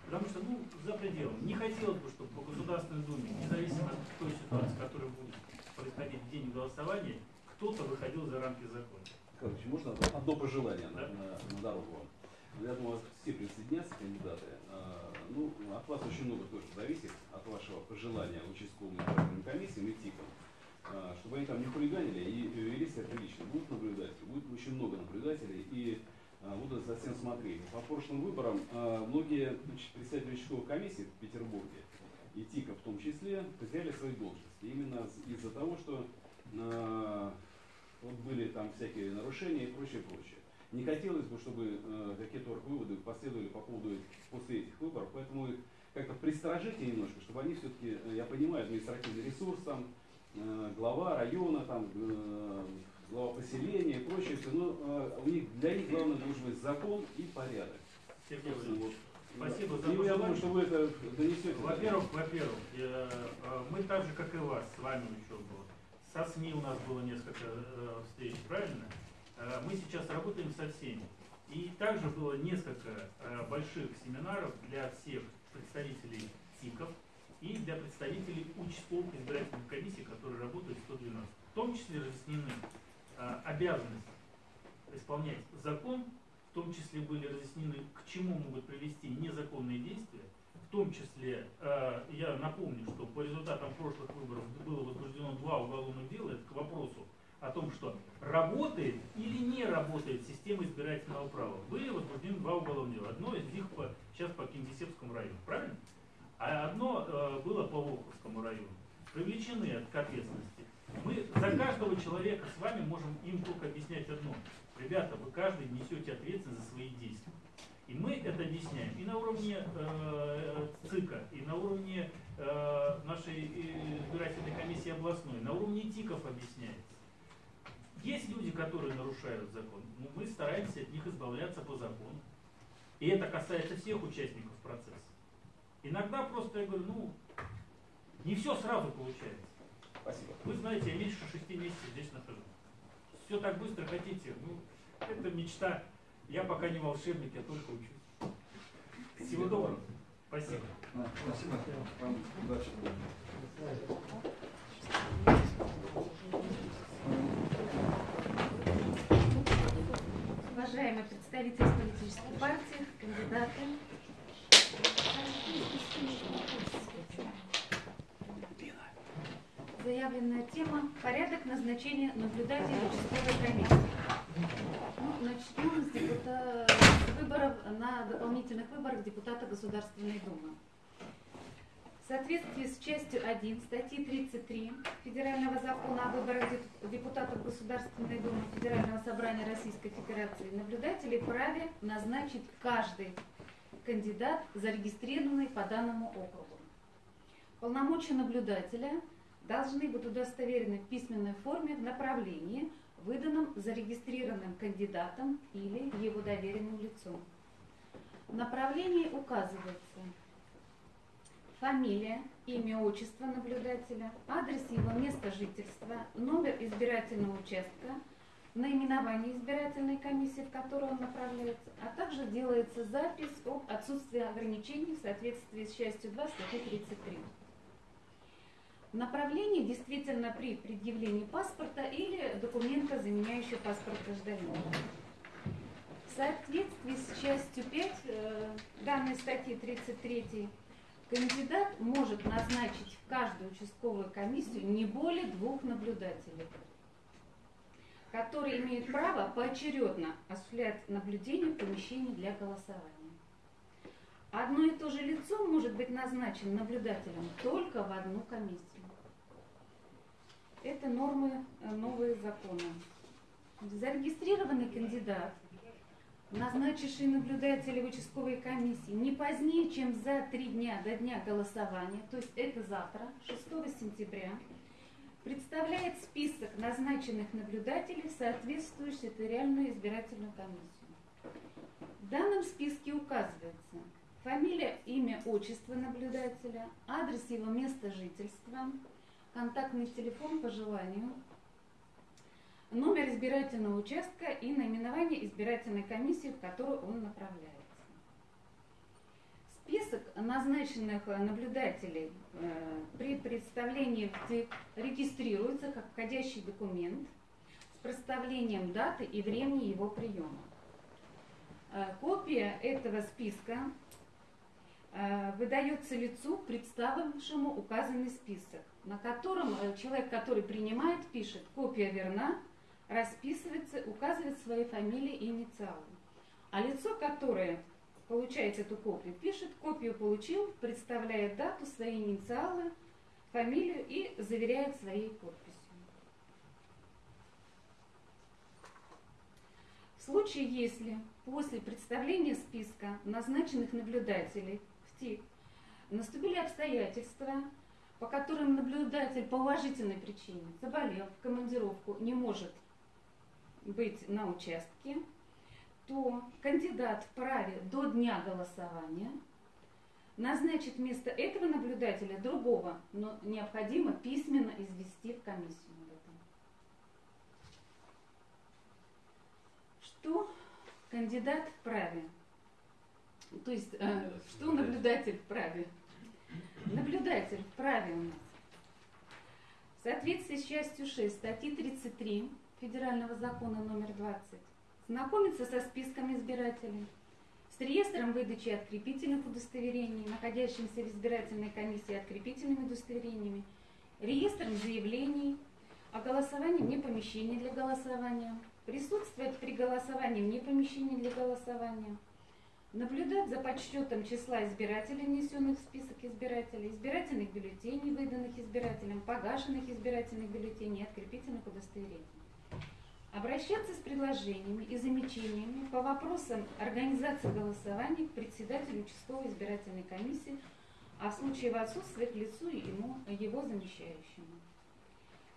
Потому что, ну, за пределом. Не хотелось бы, чтобы по Государственной Думе, независимо от той ситуации, которая будет происходить в день голосования, кто-то выходил за рамки закона. Короче, можно одно- пожелание Да. на- на дорогу вам? Я думаю, все присоединятся кандидаты. А, Ну, от вас очень много тоже зависит, от вашего пожелания участковым избирательным комиссиям и ТИКам, а, чтобы они там не хулиганили и вели себя прилично. Будут наблюдатели, будет очень много наблюдателей и будут за всем смотреть. По прошлым выборам а, многие представители участковых комиссий в Петербурге и ТИКа в том числе потеряли свои должности. Именно из-за того, что а, вот были там всякие нарушения и прочее, прочее. Не хотелось бы, чтобы э, какие-то выводы последовали по поводу этих, после этих выборов, поэтому их как-то пристражите немножко, чтобы они все-таки, я понимаю, административный ресурс там, э, глава района, там, э, глава поселения и прочее, всё, но э, у них, для них главное должен быть закон и порядок. Сергей Владимирович, спасибо за И я думаю, что вы это донесете. Во-первых, во-первых, э, мы так же, как и вас, с вами еще было. Со СМИ у нас было несколько э, встреч, правильно? Э, Мы сейчас работаем со всеми. И также было несколько э, больших семинаров для всех представителей ТИКов и для представителей участковых избирательных комиссий, которые работают в 112. В том числе разъяснены э, обязанности исполнять закон, в том числе были разъяснены, к чему могут привести незаконные действия, в том числе, э, я напомню, что по результатам прошлых выборов было возбуждено два уголовных дела, это к вопросу о том, что работает или не работает система избирательного права. Были возбуждены два уголовных дела. Одно из них по, сейчас по Кингисеппскому району, правильно? А одно э, было по Волховскому району. Привлечены к ответственности. Мы за каждого человека с вами можем им только объяснять одно. Ребята, вы каждый несете ответственность за свои действия. И мы это объясняем и на уровне э, ЦИКа, и на уровне э, нашей э, избирательной комиссии областной, на уровне ТИКов объясняется. Есть люди, которые нарушают закон, но мы стараемся от них избавляться по закону. И это касается всех участников процесса. Иногда просто я говорю, ну, не все сразу получается. Спасибо. Вы знаете, я меньше шести месяцев здесь нахожусь. Все так быстро хотите, ну, это мечта. Я пока не волшебник, я только учусь. Всего доброго. Спасибо. Спасибо. Вам удачи. уважаемые представители политических партий, кандидаты. Заявленная тема – порядок назначения наблюдателей участковой комиссии. Ну, начнем с, депута- с выборов на дополнительных выборах депутата Государственной Думы. В соответствии с частью 1 статьи 33 Федерального закона о выборах деп- депутатов Государственной Думы Федерального собрания Российской Федерации наблюдателей вправе назначить каждый кандидат, зарегистрированный по данному округу. Полномочия наблюдателя должны быть удостоверены в письменной форме в направлении, выданном зарегистрированным кандидатом или его доверенным лицом. В направлении указывается фамилия, имя, отчество наблюдателя, адрес его места жительства, номер избирательного участка, наименование избирательной комиссии, в которую он направляется, а также делается запись об отсутствии ограничений в соответствии с частью 2 статьи 33. Направление действительно при предъявлении паспорта или документа, заменяющего паспорт гражданина. В соответствии с частью 5 э, данной статьи 33 кандидат может назначить в каждую участковую комиссию не более двух наблюдателей, которые имеют право поочередно осуществлять наблюдение в помещении для голосования. Одно и то же лицо может быть назначено наблюдателем только в одну комиссию. Это нормы э, новые законы. Зарегистрированный кандидат, назначивший наблюдателя в участковой комиссии не позднее, чем за три дня до дня голосования, то есть это завтра, 6 сентября, представляет список назначенных наблюдателей в соответствующую территориальную избирательную комиссию. В данном списке указывается фамилия, имя, отчество наблюдателя, адрес его места жительства, контактный телефон по желанию, номер избирательного участка и наименование избирательной комиссии, в которую он направляется. Список назначенных наблюдателей э, при представлении регистрируется как входящий документ с проставлением даты и времени его приема. Э, Копия этого списка э, выдается лицу, представившему указанный список, на котором э, человек, который принимает, пишет «копия верна», расписывается, указывает свои фамилии и инициалы. А лицо, которое получает эту копию, пишет «копию получил», представляет дату, свои инициалы, фамилию и заверяет своей подписью. В случае, если после представления списка назначенных наблюдателей в ТИК наступили обстоятельства, по которым наблюдатель по уважительной причине, заболел, в командировку, не может быть на участке, то кандидат вправе до дня голосования назначить вместо этого наблюдателя другого, но необходимо письменно извести в комиссию об этом. Что кандидат вправе? То есть, э, что наблюдатель вправе? Наблюдатель нас. В соответствии с частью 6 статьи 33 Федерального закона номер 20 знакомиться со списком избирателей, с реестром выдачи открепительных удостоверений, находящимся в избирательной комиссии открепительными удостоверениями, реестром заявлений о голосовании вне помещения для голосования, присутствовать при голосовании вне помещения для голосования, наблюдать за подсчетом числа избирателей, внесенных в список избирателей, избирательных бюллетеней, выданных избирателям, погашенных избирательных бюллетеней открепительных удостоверений обращаться с предложениями и замечаниями по вопросам организации голосования к председателю участковой избирательной комиссии, а в случае его отсутствия к лицу ему, его замещающему.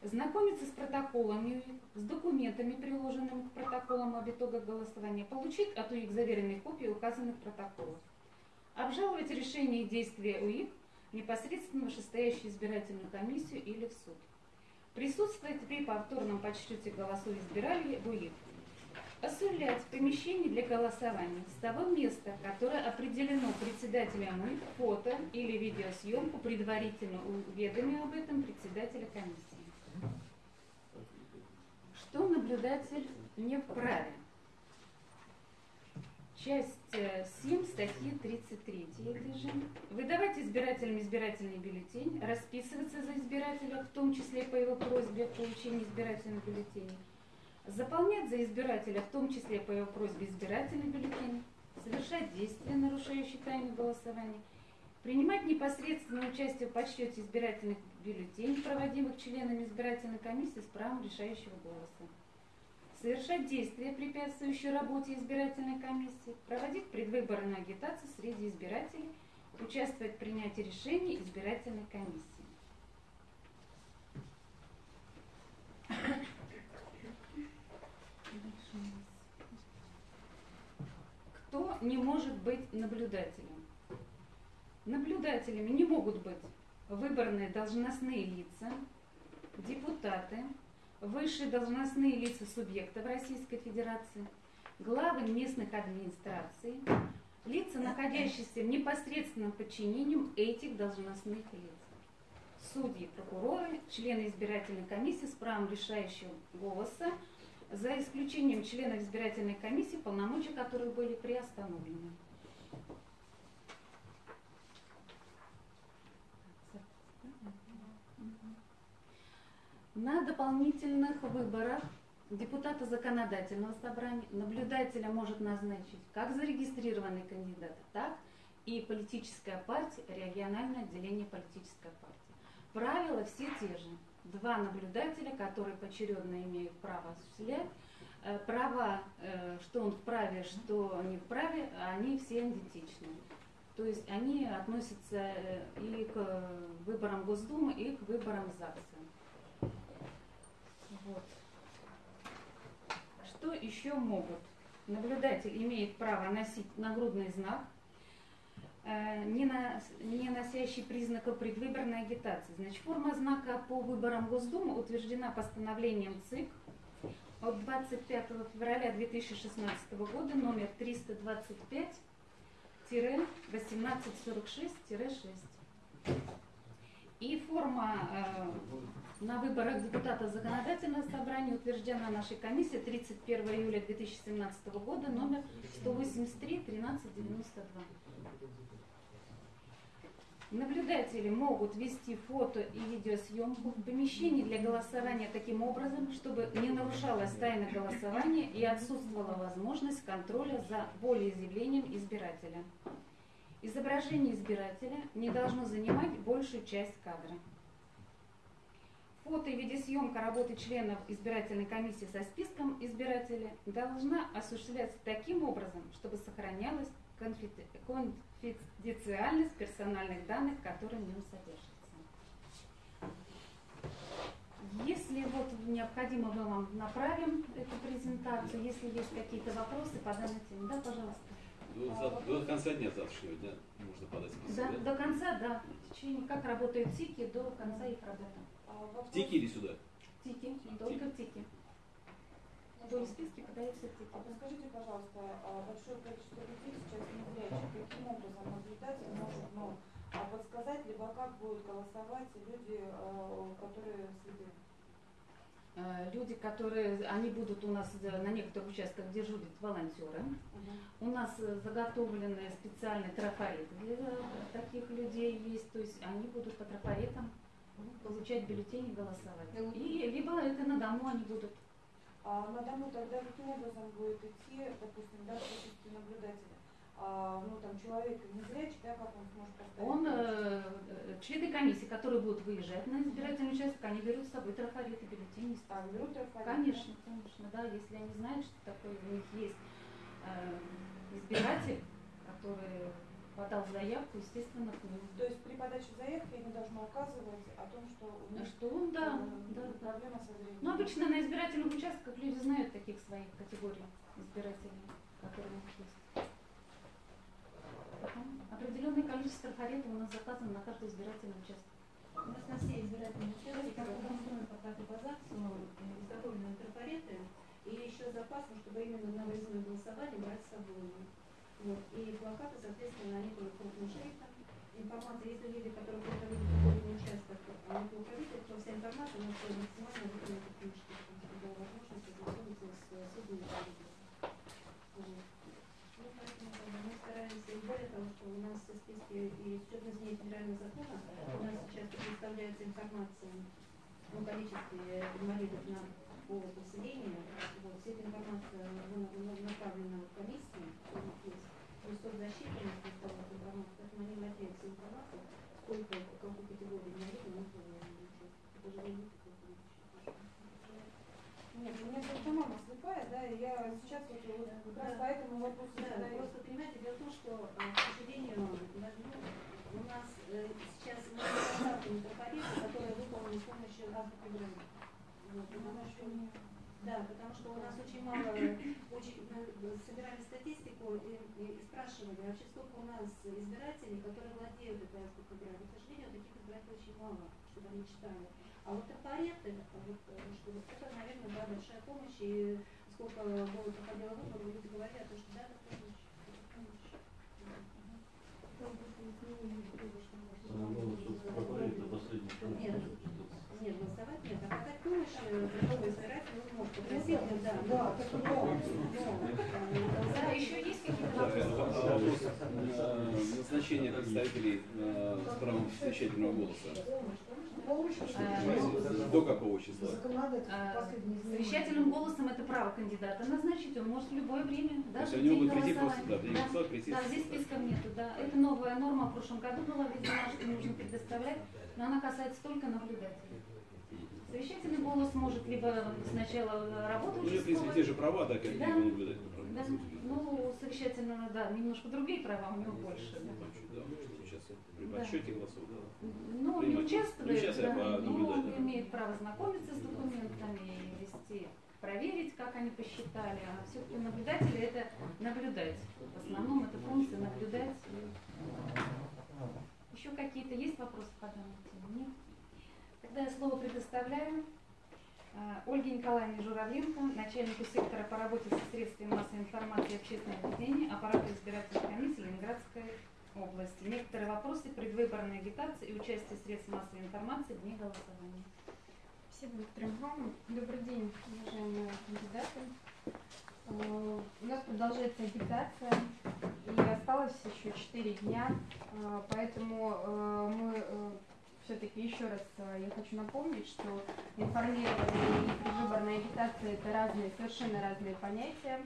Знакомиться с протоколами, с документами, приложенными к протоколам об итогах голосования, получить от УИК заверенные копии указанных протоколов, обжаловать решение и действия УИК непосредственно в вышестоящую избирательную комиссию или в суд. Присутствовать при повторном подсчете голосов избирателей будет осуществлять помещение для голосования с того места, которое определено председателем МИ, фото или видеосъемку, предварительно уведомив об этом председателя комиссии. Что наблюдатель не вправе? часть э, 7 статьи 33 этой же. Выдавать избирателям избирательный бюллетень, расписываться за избирателя, в том числе по его просьбе о получении избирательных бюллетеней, заполнять за избирателя, в том числе по его просьбе избирательный бюллетень, совершать действия, нарушающие тайну голосования, принимать непосредственное участие в подсчете избирательных бюллетеней, проводимых членами избирательной комиссии с правом решающего голоса, совершать действия, препятствующие работе избирательной комиссии, проводить предвыборную агитацию среди избирателей, участвовать в принятии решений избирательной комиссии. Кто не может быть наблюдателем? Наблюдателями не могут быть выборные должностные лица, депутаты, высшие должностные лица субъектов Российской Федерации, главы местных администраций, лица, находящиеся в непосредственном подчинении этих должностных лиц. Судьи, прокуроры, члены избирательной комиссии с правом решающего голоса, за исключением членов избирательной комиссии, полномочия которых были приостановлены. На дополнительных выборах депутата законодательного собрания наблюдателя может назначить как зарегистрированный кандидат, так и политическая партия, региональное отделение политической партии. Правила все те же. Два наблюдателя, которые поочередно имеют право осуществлять э, права, э, что он вправе, что не вправе, они все идентичны. То есть они относятся э, и к выборам Госдумы, и к выборам ЗАГСа. Вот. Что еще могут? Наблюдатель имеет право носить нагрудный знак, э, не, на- не носящий признаков предвыборной агитации. Значит, форма знака по выборам Госдумы утверждена постановлением ЦИК от 25 февраля 2016 года номер 325-1846-6. И форма э, на выборах депутата законодательного собрания утверждена нашей комиссией 31 июля 2017 года номер 183-1392. Наблюдатели могут вести фото и видеосъемку в помещении для голосования таким образом, чтобы не нарушалась тайна голосования и отсутствовала возможность контроля за волеизъявлением избирателя. Изображение избирателя не должно занимать большую часть кадра. Фото и видеосъемка работы членов избирательной комиссии со списком избирателя должна осуществляться таким образом, чтобы сохранялась конфи- конфиденциальность персональных данных, которые в нем содержатся. Если вот необходимо, мы вам направим эту презентацию. Если есть какие-то вопросы по данной теме, да, пожалуйста. До, за- до конца дня завтрашнего дня можно подать список, Да, да? до конца, да. В течение, как работают ТИКи, до конца их работы. А вопрос- В ТИКе или сюда? ТИКи, только в ТИКи. Вдоль списки подаются ТИКи. А подскажите, пожалуйста, а большое количество людей сейчас незрячих, каким образом наблюдатель может ну, а подсказать, либо как будут голосовать люди, которые слепы? Э, Люди, которые, они будут у нас э, на некоторых участках дежурят волонтеры. У нас э, заготовлены специальные трафареты для таких людей есть, то есть они будут по трафаретам получать бюллетени и голосовать. И либо это на дому они будут. А на дому тогда каким образом будет идти, допустим, да, качестве наблюдателя? А, ну, там, человек незрячий, да, как он сможет поставить? Он, э, члены комиссии, которые будут выезжать на избирательный участок, они берут с собой трафареты, бюллетени. А, берут трафарет? Конечно, конечно, да, если они знают, что такое у них есть э, избиратель, который подал заявку, естественно, к нему. То есть при подаче заявки они должны указывать о том, что у них Что он, да, э, да, да. проблема со зрением. Ну, обычно на избирательных участках люди знают таких своих категорий избирателей, которые у них есть. Потом определенное количество трафаретов у нас заказано на каждый избирательный участок. У нас на все избирательные участки, как устроены по карте по ЗАГСу, изготовлены трафареты, и еще запас, чтобы именно на выездное голосование брать с собой. Вот. И плакаты, соответственно, они будут крупным шрифтом. Информация, если люди, которые ходить в какой участок, они видят, то вся информация нас будет максимально выполнена крупным шрифтом, чтобы была возможность ознакомиться с судьями. Вот. Ну, поэтому И более того, что у нас в списке и с учетом изменения федерального закона у нас сейчас представляется информация о количестве инвалидов на повод населения. Вот, вся эта информация направлена в комиссию. Информацию, поэтому они владеют всей информацией, сколько, какую категорию инвалидов мы планируем. Это же не Нет, у меня просто мама слепая, да, и я сейчас вот, вот как раз Да. по этому вопросу Да, задаю. просто понимаете, дело в том, что, э, к сожалению, у нас э, сейчас много контактов митрополита, которые выполнены с помощью разных программ. Вот, потому что, да, потому что у нас очень мало, очень, мы собирали статистику и, и спрашивали, вообще сколько у нас избирателей, которые владеют этой программой. К сожалению, таких избирателей очень мало, чтобы они читали. А вот трафареты, вот, э, что вот это, наверное, да, большая помощь, и сколько было проходило выборы, люди говорили о том, что да, это помощь, помощь. Нет. Нет, голосовать нет, а оказать помощь э, да. Да, так Да, еще есть какие-то Да, вопросы? вопрос э, назначения представителей э, с правом совещательного голоса. Э, До какого числа? Совещательным голосом это право кандидата назначить, он может в любое время, То даже есть они могут прийти просто, голосования. да, прийти. Да, здесь списков нету, да. Это новая норма в прошлом году была введена, что нужно предоставлять, но она касается только наблюдателей. Совещательный голос может либо сначала работу Ну, в принципе, те же права, да, как и Да. у наблюдателя. Да, ну, совещательного, да, немножко другие права, у него больше. да. Да, может при Да. подсчете голосов, да. Ну, Принимать. Не участвует, да, а но наблюдать, да. имеет право знакомиться с документами, вести, проверить, как они посчитали. А все-таки наблюдатели это наблюдать. В основном это функция наблюдать. Еще какие-то есть вопросы по данной теме? Нет? Тогда слово предоставляю а, Ольге Николаевне Журавленко, начальнику сектора по работе со средствами массовой информации и общественного ведения аппарата избирательной комиссии Ленинградской области. Некоторые вопросы предвыборной агитации и участия средств массовой информации в дне голосования. Спасибо, Виктор Михайловна. Добрый день, уважаемые кандидаты. Э, У нас продолжается агитация, и осталось еще 4 дня, э, поэтому мы все-таки еще раз э, я хочу напомнить, что информирование и предвыборная агитация это разные, совершенно разные понятия.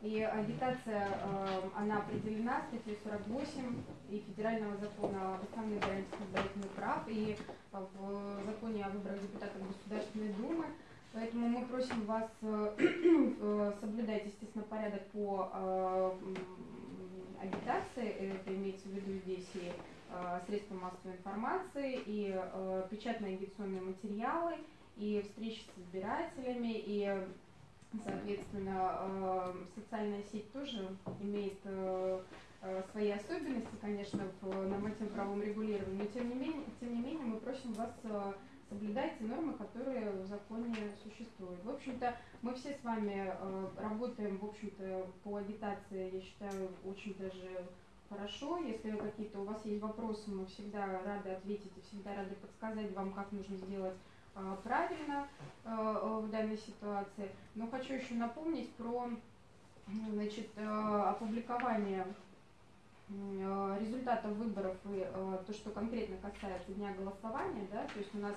И агитация, э, она определена статьей 48 и Федерального закона об основных гарантиях избирательных прав, и э, в законе о выборах депутатов Государственной Думы. Поэтому мы просим вас соблюдать, естественно, порядок по агитации. Это имеется в виду здесь и э, средства массовой информации, и э, печатные агитационные материалы, и встречи с избирателями, и Соответственно, э, социальная сеть тоже имеет свои особенности, конечно, в нормативно-правовом регулировании, но тем не менее, тем не менее мы просим вас э, соблюдать те нормы, которые в законе существуют. В общем-то, мы все с вами э, работаем, в общем-то, по агитации, я считаю, очень даже хорошо. Если какие-то у вас есть вопросы, мы всегда рады ответить и всегда рады подсказать вам, как нужно сделать э, правильно э, в данной ситуации. Но хочу еще напомнить про значит, э, опубликование результатов выборов и то, что конкретно касается дня голосования, да, то есть у нас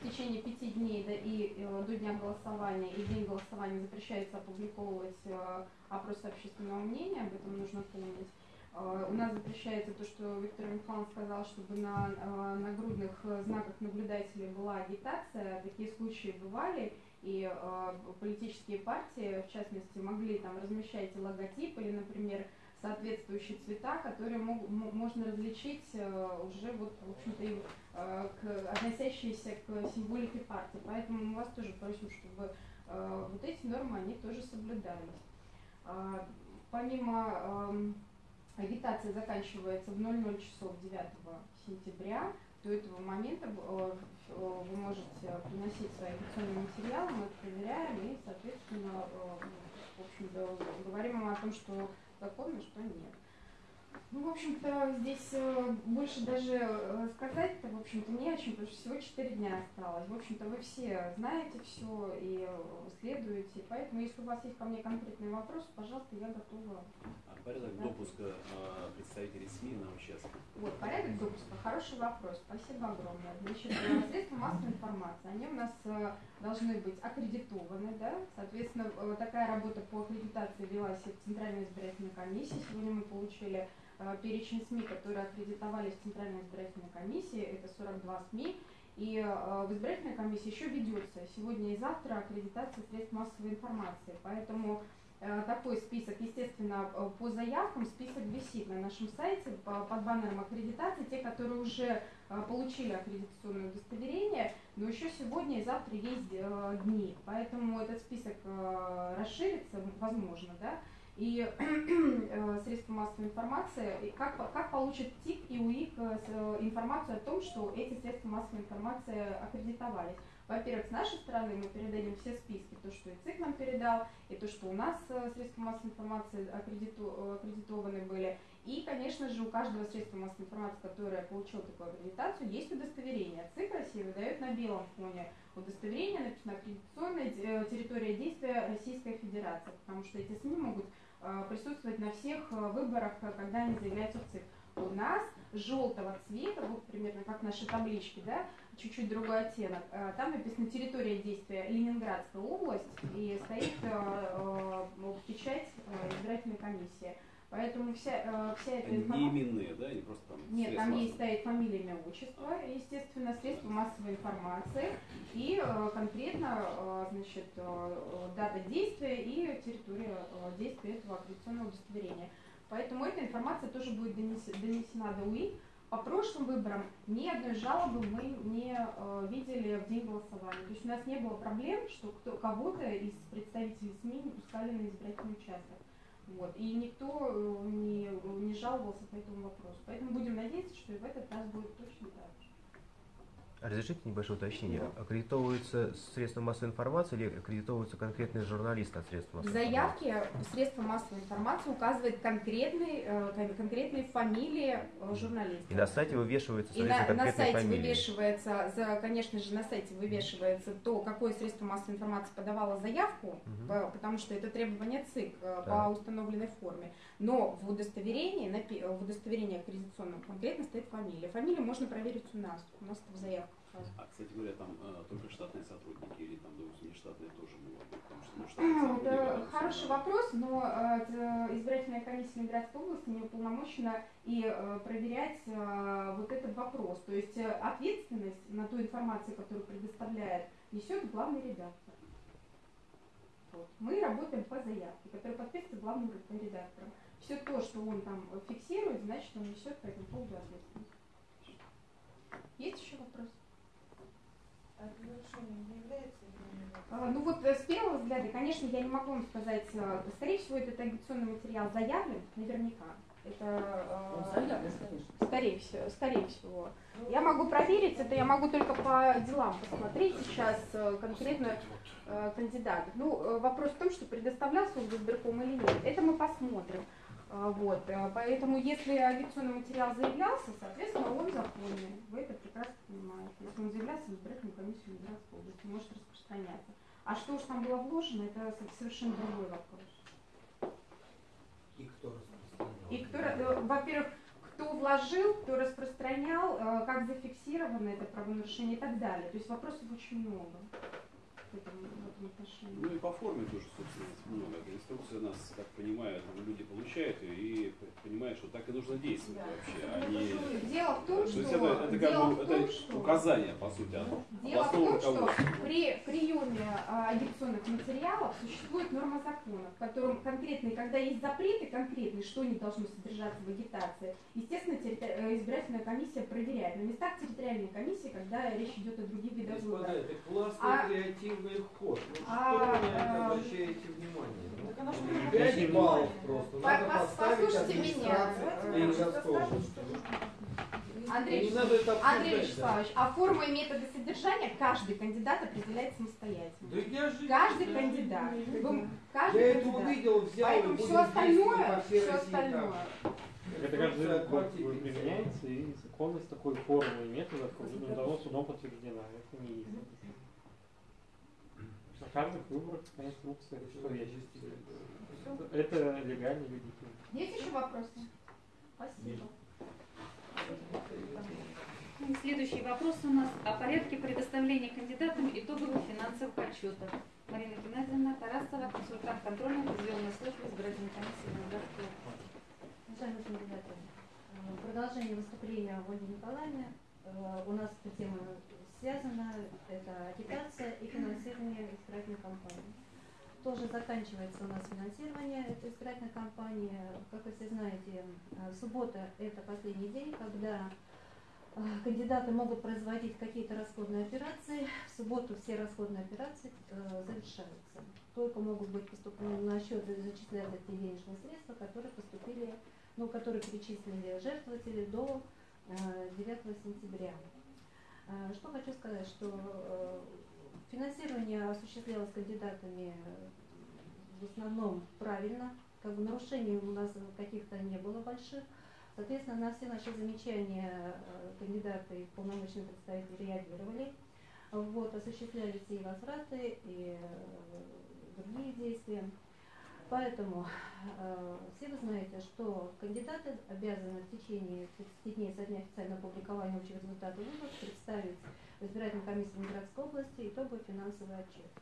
в течение пяти дней да, и э, до дня голосования и день голосования запрещается опубликовывать э, опросы общественного мнения, об этом нужно помнить. Э, У нас запрещается то, что Виктор Михайлович сказал, чтобы на э, нагрудных э, знаках наблюдателей была агитация. Такие случаи бывали, и э, политические партии, в частности, могли там размещать логотип или, например, соответствующие цвета, которые мог- мо- можно различить э, уже вот, в общем-то, э, к, относящиеся к символике партии. Поэтому мы вас тоже просим, чтобы э, вот эти нормы, они тоже соблюдались. А, Помимо эм, агитация заканчивается в 00 часов 9 сентября. До этого момента вы можете приносить свои агитационные материалы, мы их проверяем и, соответственно, в общем-то, говорим о том, что законно, что нет. Ну, в общем-то, здесь э, больше даже э, сказать-то, в общем-то, не о чем, потому что всего 4 дня осталось. В общем-то, вы все знаете все и э, следуете, поэтому, если у вас есть ко мне конкретный вопрос, пожалуйста, я готова. А порядок допуска а, представителей СМИ на участок? Вот, порядок допуска, хороший вопрос, спасибо огромное. Значит, средства массовой информации, они у нас должны быть аккредитованы, да, соответственно, такая работа по аккредитации велась и в Центральной избирательной комиссии. Сегодня мы получили перечень СМИ, которые аккредитовались в Центральной избирательной комиссии, это 42 СМИ, и э, в избирательной комиссии еще ведется сегодня и завтра аккредитация средств массовой информации, поэтому э, такой список, естественно, э, по заявкам список висит на нашем сайте по- под баннером аккредитации, те, которые уже э, получили аккредитационное удостоверение, но еще сегодня и завтра есть э, дни, поэтому этот список э, расширится, возможно, да, и э, средства массовой информации, и как, как получит ТИК и УИК э, э, информацию о том, что эти средства массовой информации аккредитовались. Во-первых, с нашей стороны мы передадим все списки, то, что и ЦИК нам передал, и то, что у нас средства массовой информации аккредиту- аккредитованы были. И, конечно же, у каждого средства массовой информации, которое получило такую аккредитацию, есть удостоверение. ЦИК России выдает на белом фоне удостоверение, написано аккредитационная территория действия Российской Федерации, потому что эти СМИ могут присутствовать на всех э, выборах, э, когда они заявляются в ЦИК. У нас желтого цвета, вот примерно как наши таблички, да, чуть-чуть другой оттенок. Э, Там написано территория действия Ленинградская область и стоит э, э, печать э, избирательной комиссии. Поэтому вся, э, вся эта Они не информация... именные, да, не просто там Нет, там есть массовой- стоит фамилия, имя, отчество, естественно, средства массовой информации и э, конкретно, э, значит, э, дата действия и территория э, действия этого аккредитационного удостоверения. Поэтому эта информация тоже будет донес- донесена до УИ. По прошлым выборам ни одной жалобы мы не э, видели в день голосования. То есть у нас не было проблем, что кто, кого-то из представителей СМИ не пускали на избирательный участок. Вот. И никто э, не, не жаловался по этому вопросу. Поэтому будем надеяться, что и в этот раз будет точно так же. Разрешите небольшое уточнение. Аккредитовываются средства массовой информации или аккредитовываются конкретные журналисты от средств В массовой информации? заявке средства массовой информации указывает конкретный, э, кон- конкретные фамилии э, журналистов. И на сайте вывешивается, И на, на сайте фамилии. вывешивается, за, конечно же, на сайте вывешивается то, какое средство массовой информации подавало заявку, по- потому что это требование ЦИК Да. по установленной форме. Но в удостоверении, в удостоверении аккредитационном конкретно стоит фамилия. Фамилию можно проверить у нас. У нас это в заявках. А, кстати говоря, там э, только штатные сотрудники или там, допустим, нештатные тоже могут быть? Потому что, ну, штатные Это хороший вопрос, но э, избирательная комиссия Ленинградской области не уполномочена и э, проверять э, вот этот вопрос. То есть э, ответственность на ту информацию, которую предоставляет, несет главный редактор. Вот. Мы работаем по заявке, которая подписывается главным редактором. Все то, что он там фиксирует, значит, он несет по этому поводу ответственность. Есть еще вопрос? А это нарушением не является или нет? А, Ну вот э, с первого взгляда, конечно, я не могу вам сказать, э, скорее всего, этот агитационный материал заявлен, наверняка. Это э, скорее всего, скорее всего. Я могу проверить, это я могу только по делам посмотреть сейчас конкретно э, кандидатов. Ну, вопрос в том, что предоставлялся он в избирком или нет. Это мы посмотрим. А, Вот, э, поэтому если агитационный материал заявлялся, соответственно, он законный. Вы это прекрасно понимаете. Если он заявлялся в избирательную комиссию Ленинградской области, может распространяться. А что уж там было вложено, это со- совершенно другой вопрос. И кто распространял? И кто, э, во-первых, кто вложил, кто распространял, э, как зафиксировано это правонарушение и так далее. То есть вопросов очень много в этом, в этом отношении. Ну и по форме тоже, собственно, много. Эта инструкция у нас, как понимаю, там люди получают и понимают, что так и нужно действовать Да. вообще, а не... Дело в том, То что, есть это, это как бы это что указание, по сути, от Дело в том, что при приеме а, агитационных материалов существует норма закона, в котором конкретные, когда есть запреты конкретные, что не должно содержаться в агитации, естественно, э, избирательная комиссия проверяет. На местах территориальной комиссии, когда речь идет о других видах Господа, выборов. это классный А- креативный ход. Ну а, что вы на это а, обращаете внимание? Ну, Так она что, ну, баллов просто. По- Надо пос- поставить послушайте меня. Андрей, Не надо это Андрей Вячеславович, а форма и методы содержания каждый кандидат определяет самостоятельно. Да я же... Каждый я кандидат. же- Вы- каждый Я это кандидат. увидел, взял Поэтому все остальное, все остальное. Это каждый год применяется, и законность такой формы и метода давно судом подтверждена. Это не есть. Выборах такая инструкция, что я считаю. Это легально, легитимно. Есть еще вопросы? Спасибо. Следующий вопрос у нас о порядке предоставления кандидатам итоговых финансовых отчетов. Марина Геннадьевна Тарасова, консультант контрольной телевизионной службы избирательной комиссии Ленинградской области. Уважаемые кандидаты, э, продолжение выступления Ольги Николаевны. Э, У нас эта тема связана, это агитация и финансирование избирательной кампании. Тоже заканчивается у нас финансирование этой избирательной кампании. Как вы все знаете, э, суббота – это последний день, когда э, кандидаты могут производить какие-то расходные операции. В субботу все расходные операции э, завершаются. Только могут быть поступлены на счет и зачисляться те денежные средства, которые поступили, ну, которые перечислили жертвователи до э, 9 сентября. Э, Что хочу сказать, что э, финансирование осуществлялось кандидатами э, в основном правильно, как бы нарушений у нас каких-то не было больших. Соответственно, на все наши замечания кандидаты и полномочные представители реагировали. Вот, осуществлялись и возвраты, и другие действия. Поэтому э, все вы знаете, что кандидаты обязаны в течение 30 дней со дня официального публикования общих результатов выборов представить в избирательной комиссии Ленинградской области итоговый финансовый отчет.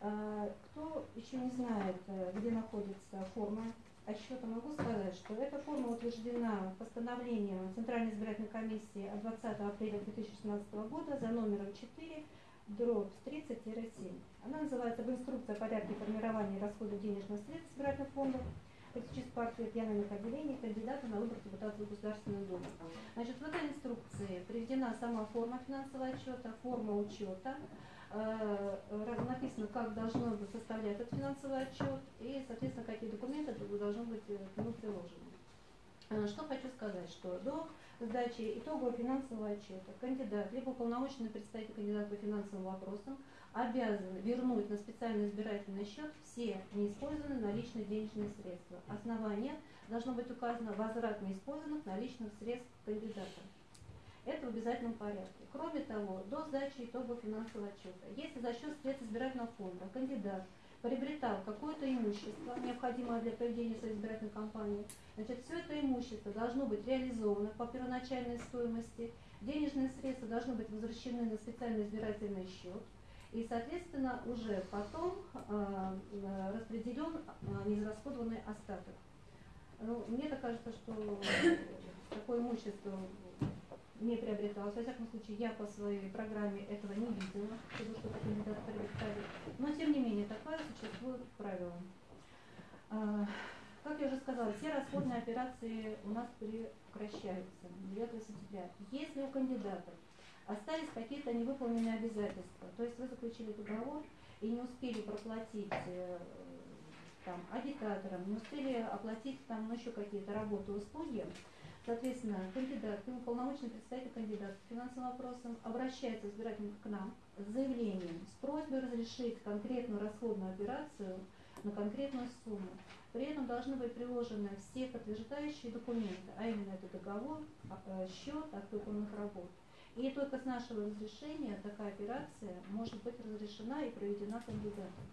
Э, кто еще не знает, э, где находится форма отчета, могу сказать, что эта форма утверждена постановлением Центральной избирательной комиссии от 20 апреля 2016 года за номером 4 дробь 30-7. Она называется «Об инструкции о порядке формирования и расхода денежных средств избирательных фондов политических партий региональных отделений кандидата на выбор депутата в Государственную Думу». Значит, в этой инструкции приведена сама форма финансового отчета, форма учета, э, написано, как должно быть составлять этот финансовый отчет и, соответственно, какие документы должны быть э, к приложены. Э, Что хочу сказать, что до сдачи итогового финансового отчета кандидат, либо уполномоченный представитель кандидата по финансовым вопросам обязан вернуть на специальный избирательный счет все неиспользованные наличные денежные средства. Основание должно быть указано возврат неиспользованных наличных средств кандидата. Это в обязательном порядке. Кроме того, до сдачи итогового финансового отчета, если за счет средств избирательного фонда кандидат приобретал какое-то имущество, необходимое для проведения своей избирательной кампании, значит, все это имущество должно быть реализовано по первоначальной стоимости, денежные средства должны быть возвращены на специальный избирательный счет, и, соответственно, уже потом э, э, распределен э, неизрасходованный остаток. Ну, мне так кажется, что такое имущество не приобреталось. Во всяком случае, я по своей программе этого не видела, чтобы что-то кандидат приобретали. Но, тем не менее, такое существует правило. А, Как я уже сказала, все расходные операции у нас прекращаются 9 сентября. Если у кандидатов остались какие-то невыполненные обязательства, то есть вы заключили договор и не успели проплатить э, там, агитаторам, не успели оплатить там ну, еще какие-то работы, услуги, Соответственно, кандидат, ну, полномочный представитель кандидата по финансовым вопросам обращается избиратель к нам с заявлением, с просьбой разрешить конкретную расходную операцию на конкретную сумму. При этом должны быть приложены все подтверждающие документы, а именно это договор, а, э, счет от выполненных работ. И только с нашего разрешения такая операция может быть разрешена и проведена кандидатом.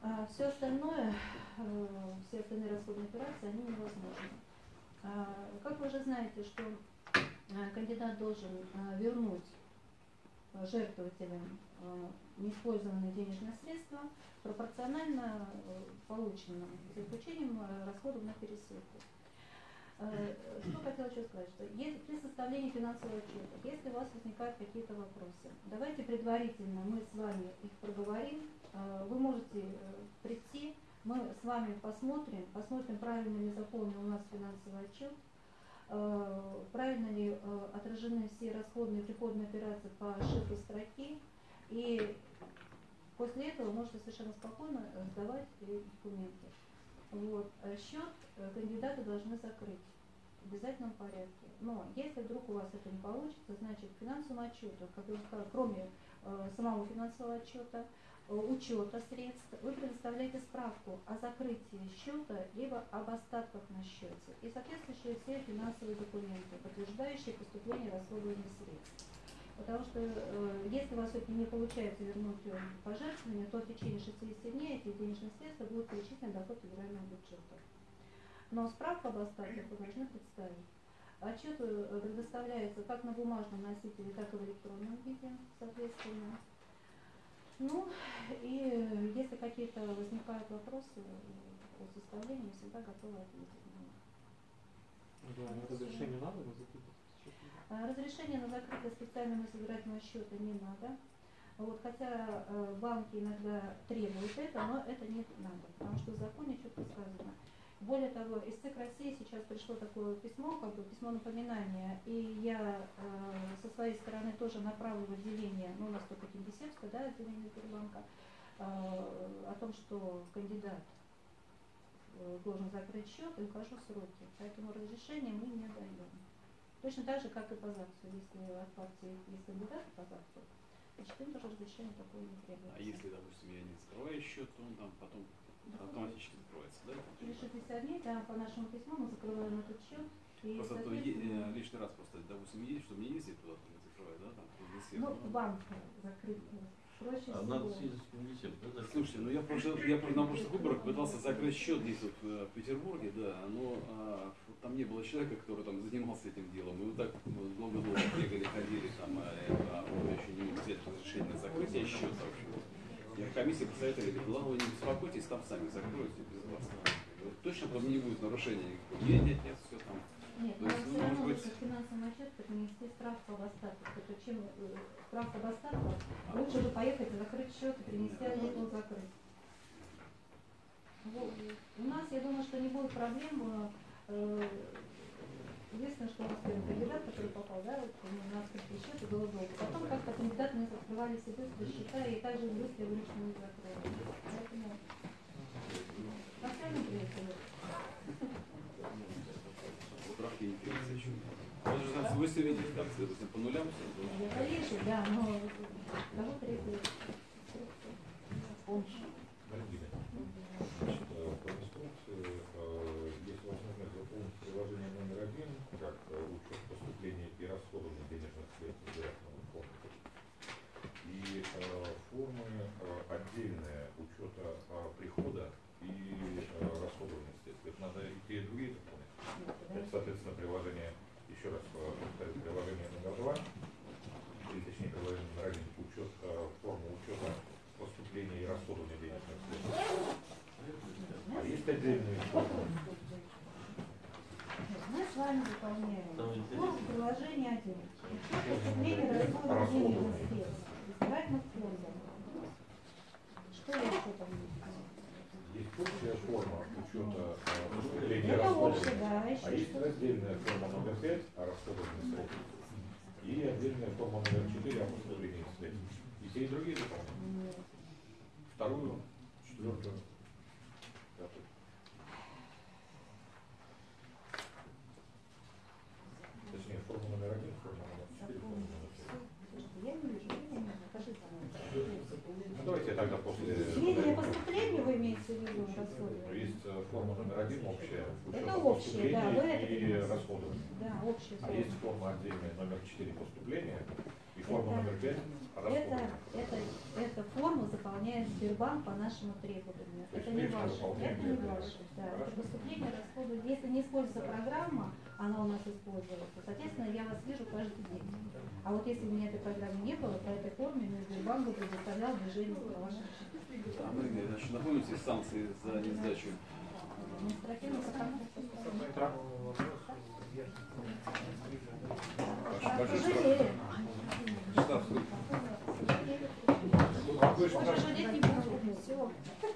А все остальное, э, все остальные расходные операции, они невозможны. А, Как вы уже знаете, что а, кандидат должен а, вернуть жертвователям неиспользованные денежные средства пропорционально полученным, за исключением а, расходов на пересылку. Что хотела еще сказать, что если при составлении финансового отчета, если у вас возникают какие-то вопросы, давайте предварительно мы с вами их проговорим, вы можете э, прийти, мы с вами посмотрим, посмотрим, правильно ли заполнен у нас финансовый отчет, э, правильно ли э, отражены все расходные и приходные операции по шифру строки, и после этого можете совершенно спокойно э, сдавать документы. Вот. э, Счет кандидаты должны закрыть в обязательном порядке. Но если вдруг у вас это не получится, значит к финансовому отчету, как я сказала, кроме э, самого финансового отчета, учета средств, вы предоставляете справку о закрытии счета либо об остатках на счете и соответствующие все финансовые документы, подтверждающие поступление и расходование средств. Потому что э, если у вас все-таки не получается вернуть э, пожертвования, то в течение 60 дней эти денежные средства будут перечислены доход федерального бюджета. Но справку об остатках вы должны представить. Отчет э, предоставляется как на бумажном носителе, так и в электронном виде, соответственно. Ну, и если какие-то возникают вопросы по составлению, всегда готовы ответить на них. Да, разрешение надо на закрытие? А, Разрешение на закрытие специального собирательного счета не надо. Вот, хотя э, банки иногда требуют это, но это не надо, потому что в законе четко сказано. Более того, из ЦИК России сейчас пришло такое письмо, как бы письмо напоминания, и я э, со своей стороны тоже направлю в отделение, ну у нас только Кингисеппское, да, отделение Сбербанка, э, о том, что кандидат э, должен закрыть счет и укажу сроки. Поэтому разрешения мы не даем. Точно так же, как и по ЗАГСу. Если от партии есть кандидаты по ЗАГСу, значит им тоже разрешение такое не требуется. А если, допустим, я не закрываю счет, то он там потом автоматически закроется, да? Через 60 дней, да, по нашему письму мы закрываем этот счет. И, Просто то е- соответственно, э, лишний раз просто, допустим, есть, чтобы не ездить туда, там, закрывать, да, там, в лесе, ну, ну. банк закрыт. Проще А надо съездить в комитет, да? закрыть? Слушайте, ну я, прошлый, я на прошлых выборах пытался закрыть счет здесь вот э, в Петербурге, да, но а, там не было человека, который там занимался этим делом. И вот так долго-долго бегали, ходили там, а, а он еще не мог взять разрешение на закрытие счета вообще. Я комиссии посоветовали, говорит, ладно, вы не беспокойтесь, там сами закроете без вас. Вот Точно потом не будет нарушения никакого. Нет, нет, нет, все там. Нет, То но есть, все ну, равно может быть- финансовом отчете принести справку об остатках. Это чем э, справка об остатках, лучше же поехать и закрыть счет и принести отчет он закрыть. Вот. У нас, я думаю, что не будет проблем. э, Единственное, что у нас первый кандидат, который попал, да, вот, на открытый счет, и было долго. Потом как-то кандидаты у нас открывали все быстро счета и также быстро выручку не закрыли. Поэтому придется еще. Он же там, вы все видите, там, допустим, по нулям все. Я конечно, да, но кого помощь? Марина, значит, э, по инструкции э, есть возможность заполнить приложение номер один, как э, учет поступления и расходования денежных средств избирательного фонда. И э, формы э, отдельные учета э, прихода и э, расходования средств. Это надо и те, и другие заполнить. Это, соответственно, приложение, еще раз э, повторю, приложение номер два, или точнее приложение номер один, учет, э, форма учета поступления и расходования денежных средств. А есть отдельные формы. Самое форму интересное. приложения 1. Учет поступления расходов денежных средств. Избирательных фондов. Что еще там есть? Есть общая форма учета э, расходования. общая, да, А еще есть раздельная форма номер 5 о расходовании средств. И отдельная форма номер 4 о поступлении средств. И те, и другие дополнения. Нет. Вторую, четвертую, пятую. Точнее, форма номер один, форма номер 4, форма номер 5. Слушайте, я не вижу, вы мне покажите. Ну, давайте я тогда после... Сведения поступления вы имеете в виду Ну, расходование? Есть э, форма номер один общая, Это общая, да, вы это и расходования. Да, общая А форма. есть форма отдельная номер 4 поступления и форма Это- номер 5 Это, расходования. это, эта форма заполняет Сбербанк по нашему требованию. То Это не ваше. Это не ваше. Да. Это Хорошо. поступление, расходы. Если не используется программа, она у нас используется. Соответственно, я вас вижу каждый день. А вот если бы у меня этой программы не было, по этой форме мне Сбербанк бы предоставлял движение по вашим счетам. Да, мы, значит, напомните санкции за несдачу.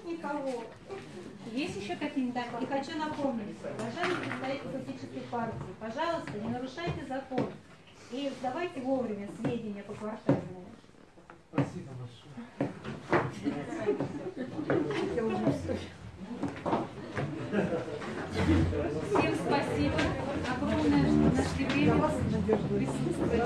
Никого. Есть еще какие-нибудь? И хочу напомнить, уважаемые представители политических партий, пожалуйста, не нарушайте закон. И давайте вовремя сведения по квартальному. Спасибо большое. Всем спасибо огромное, что нашли время присутствовать.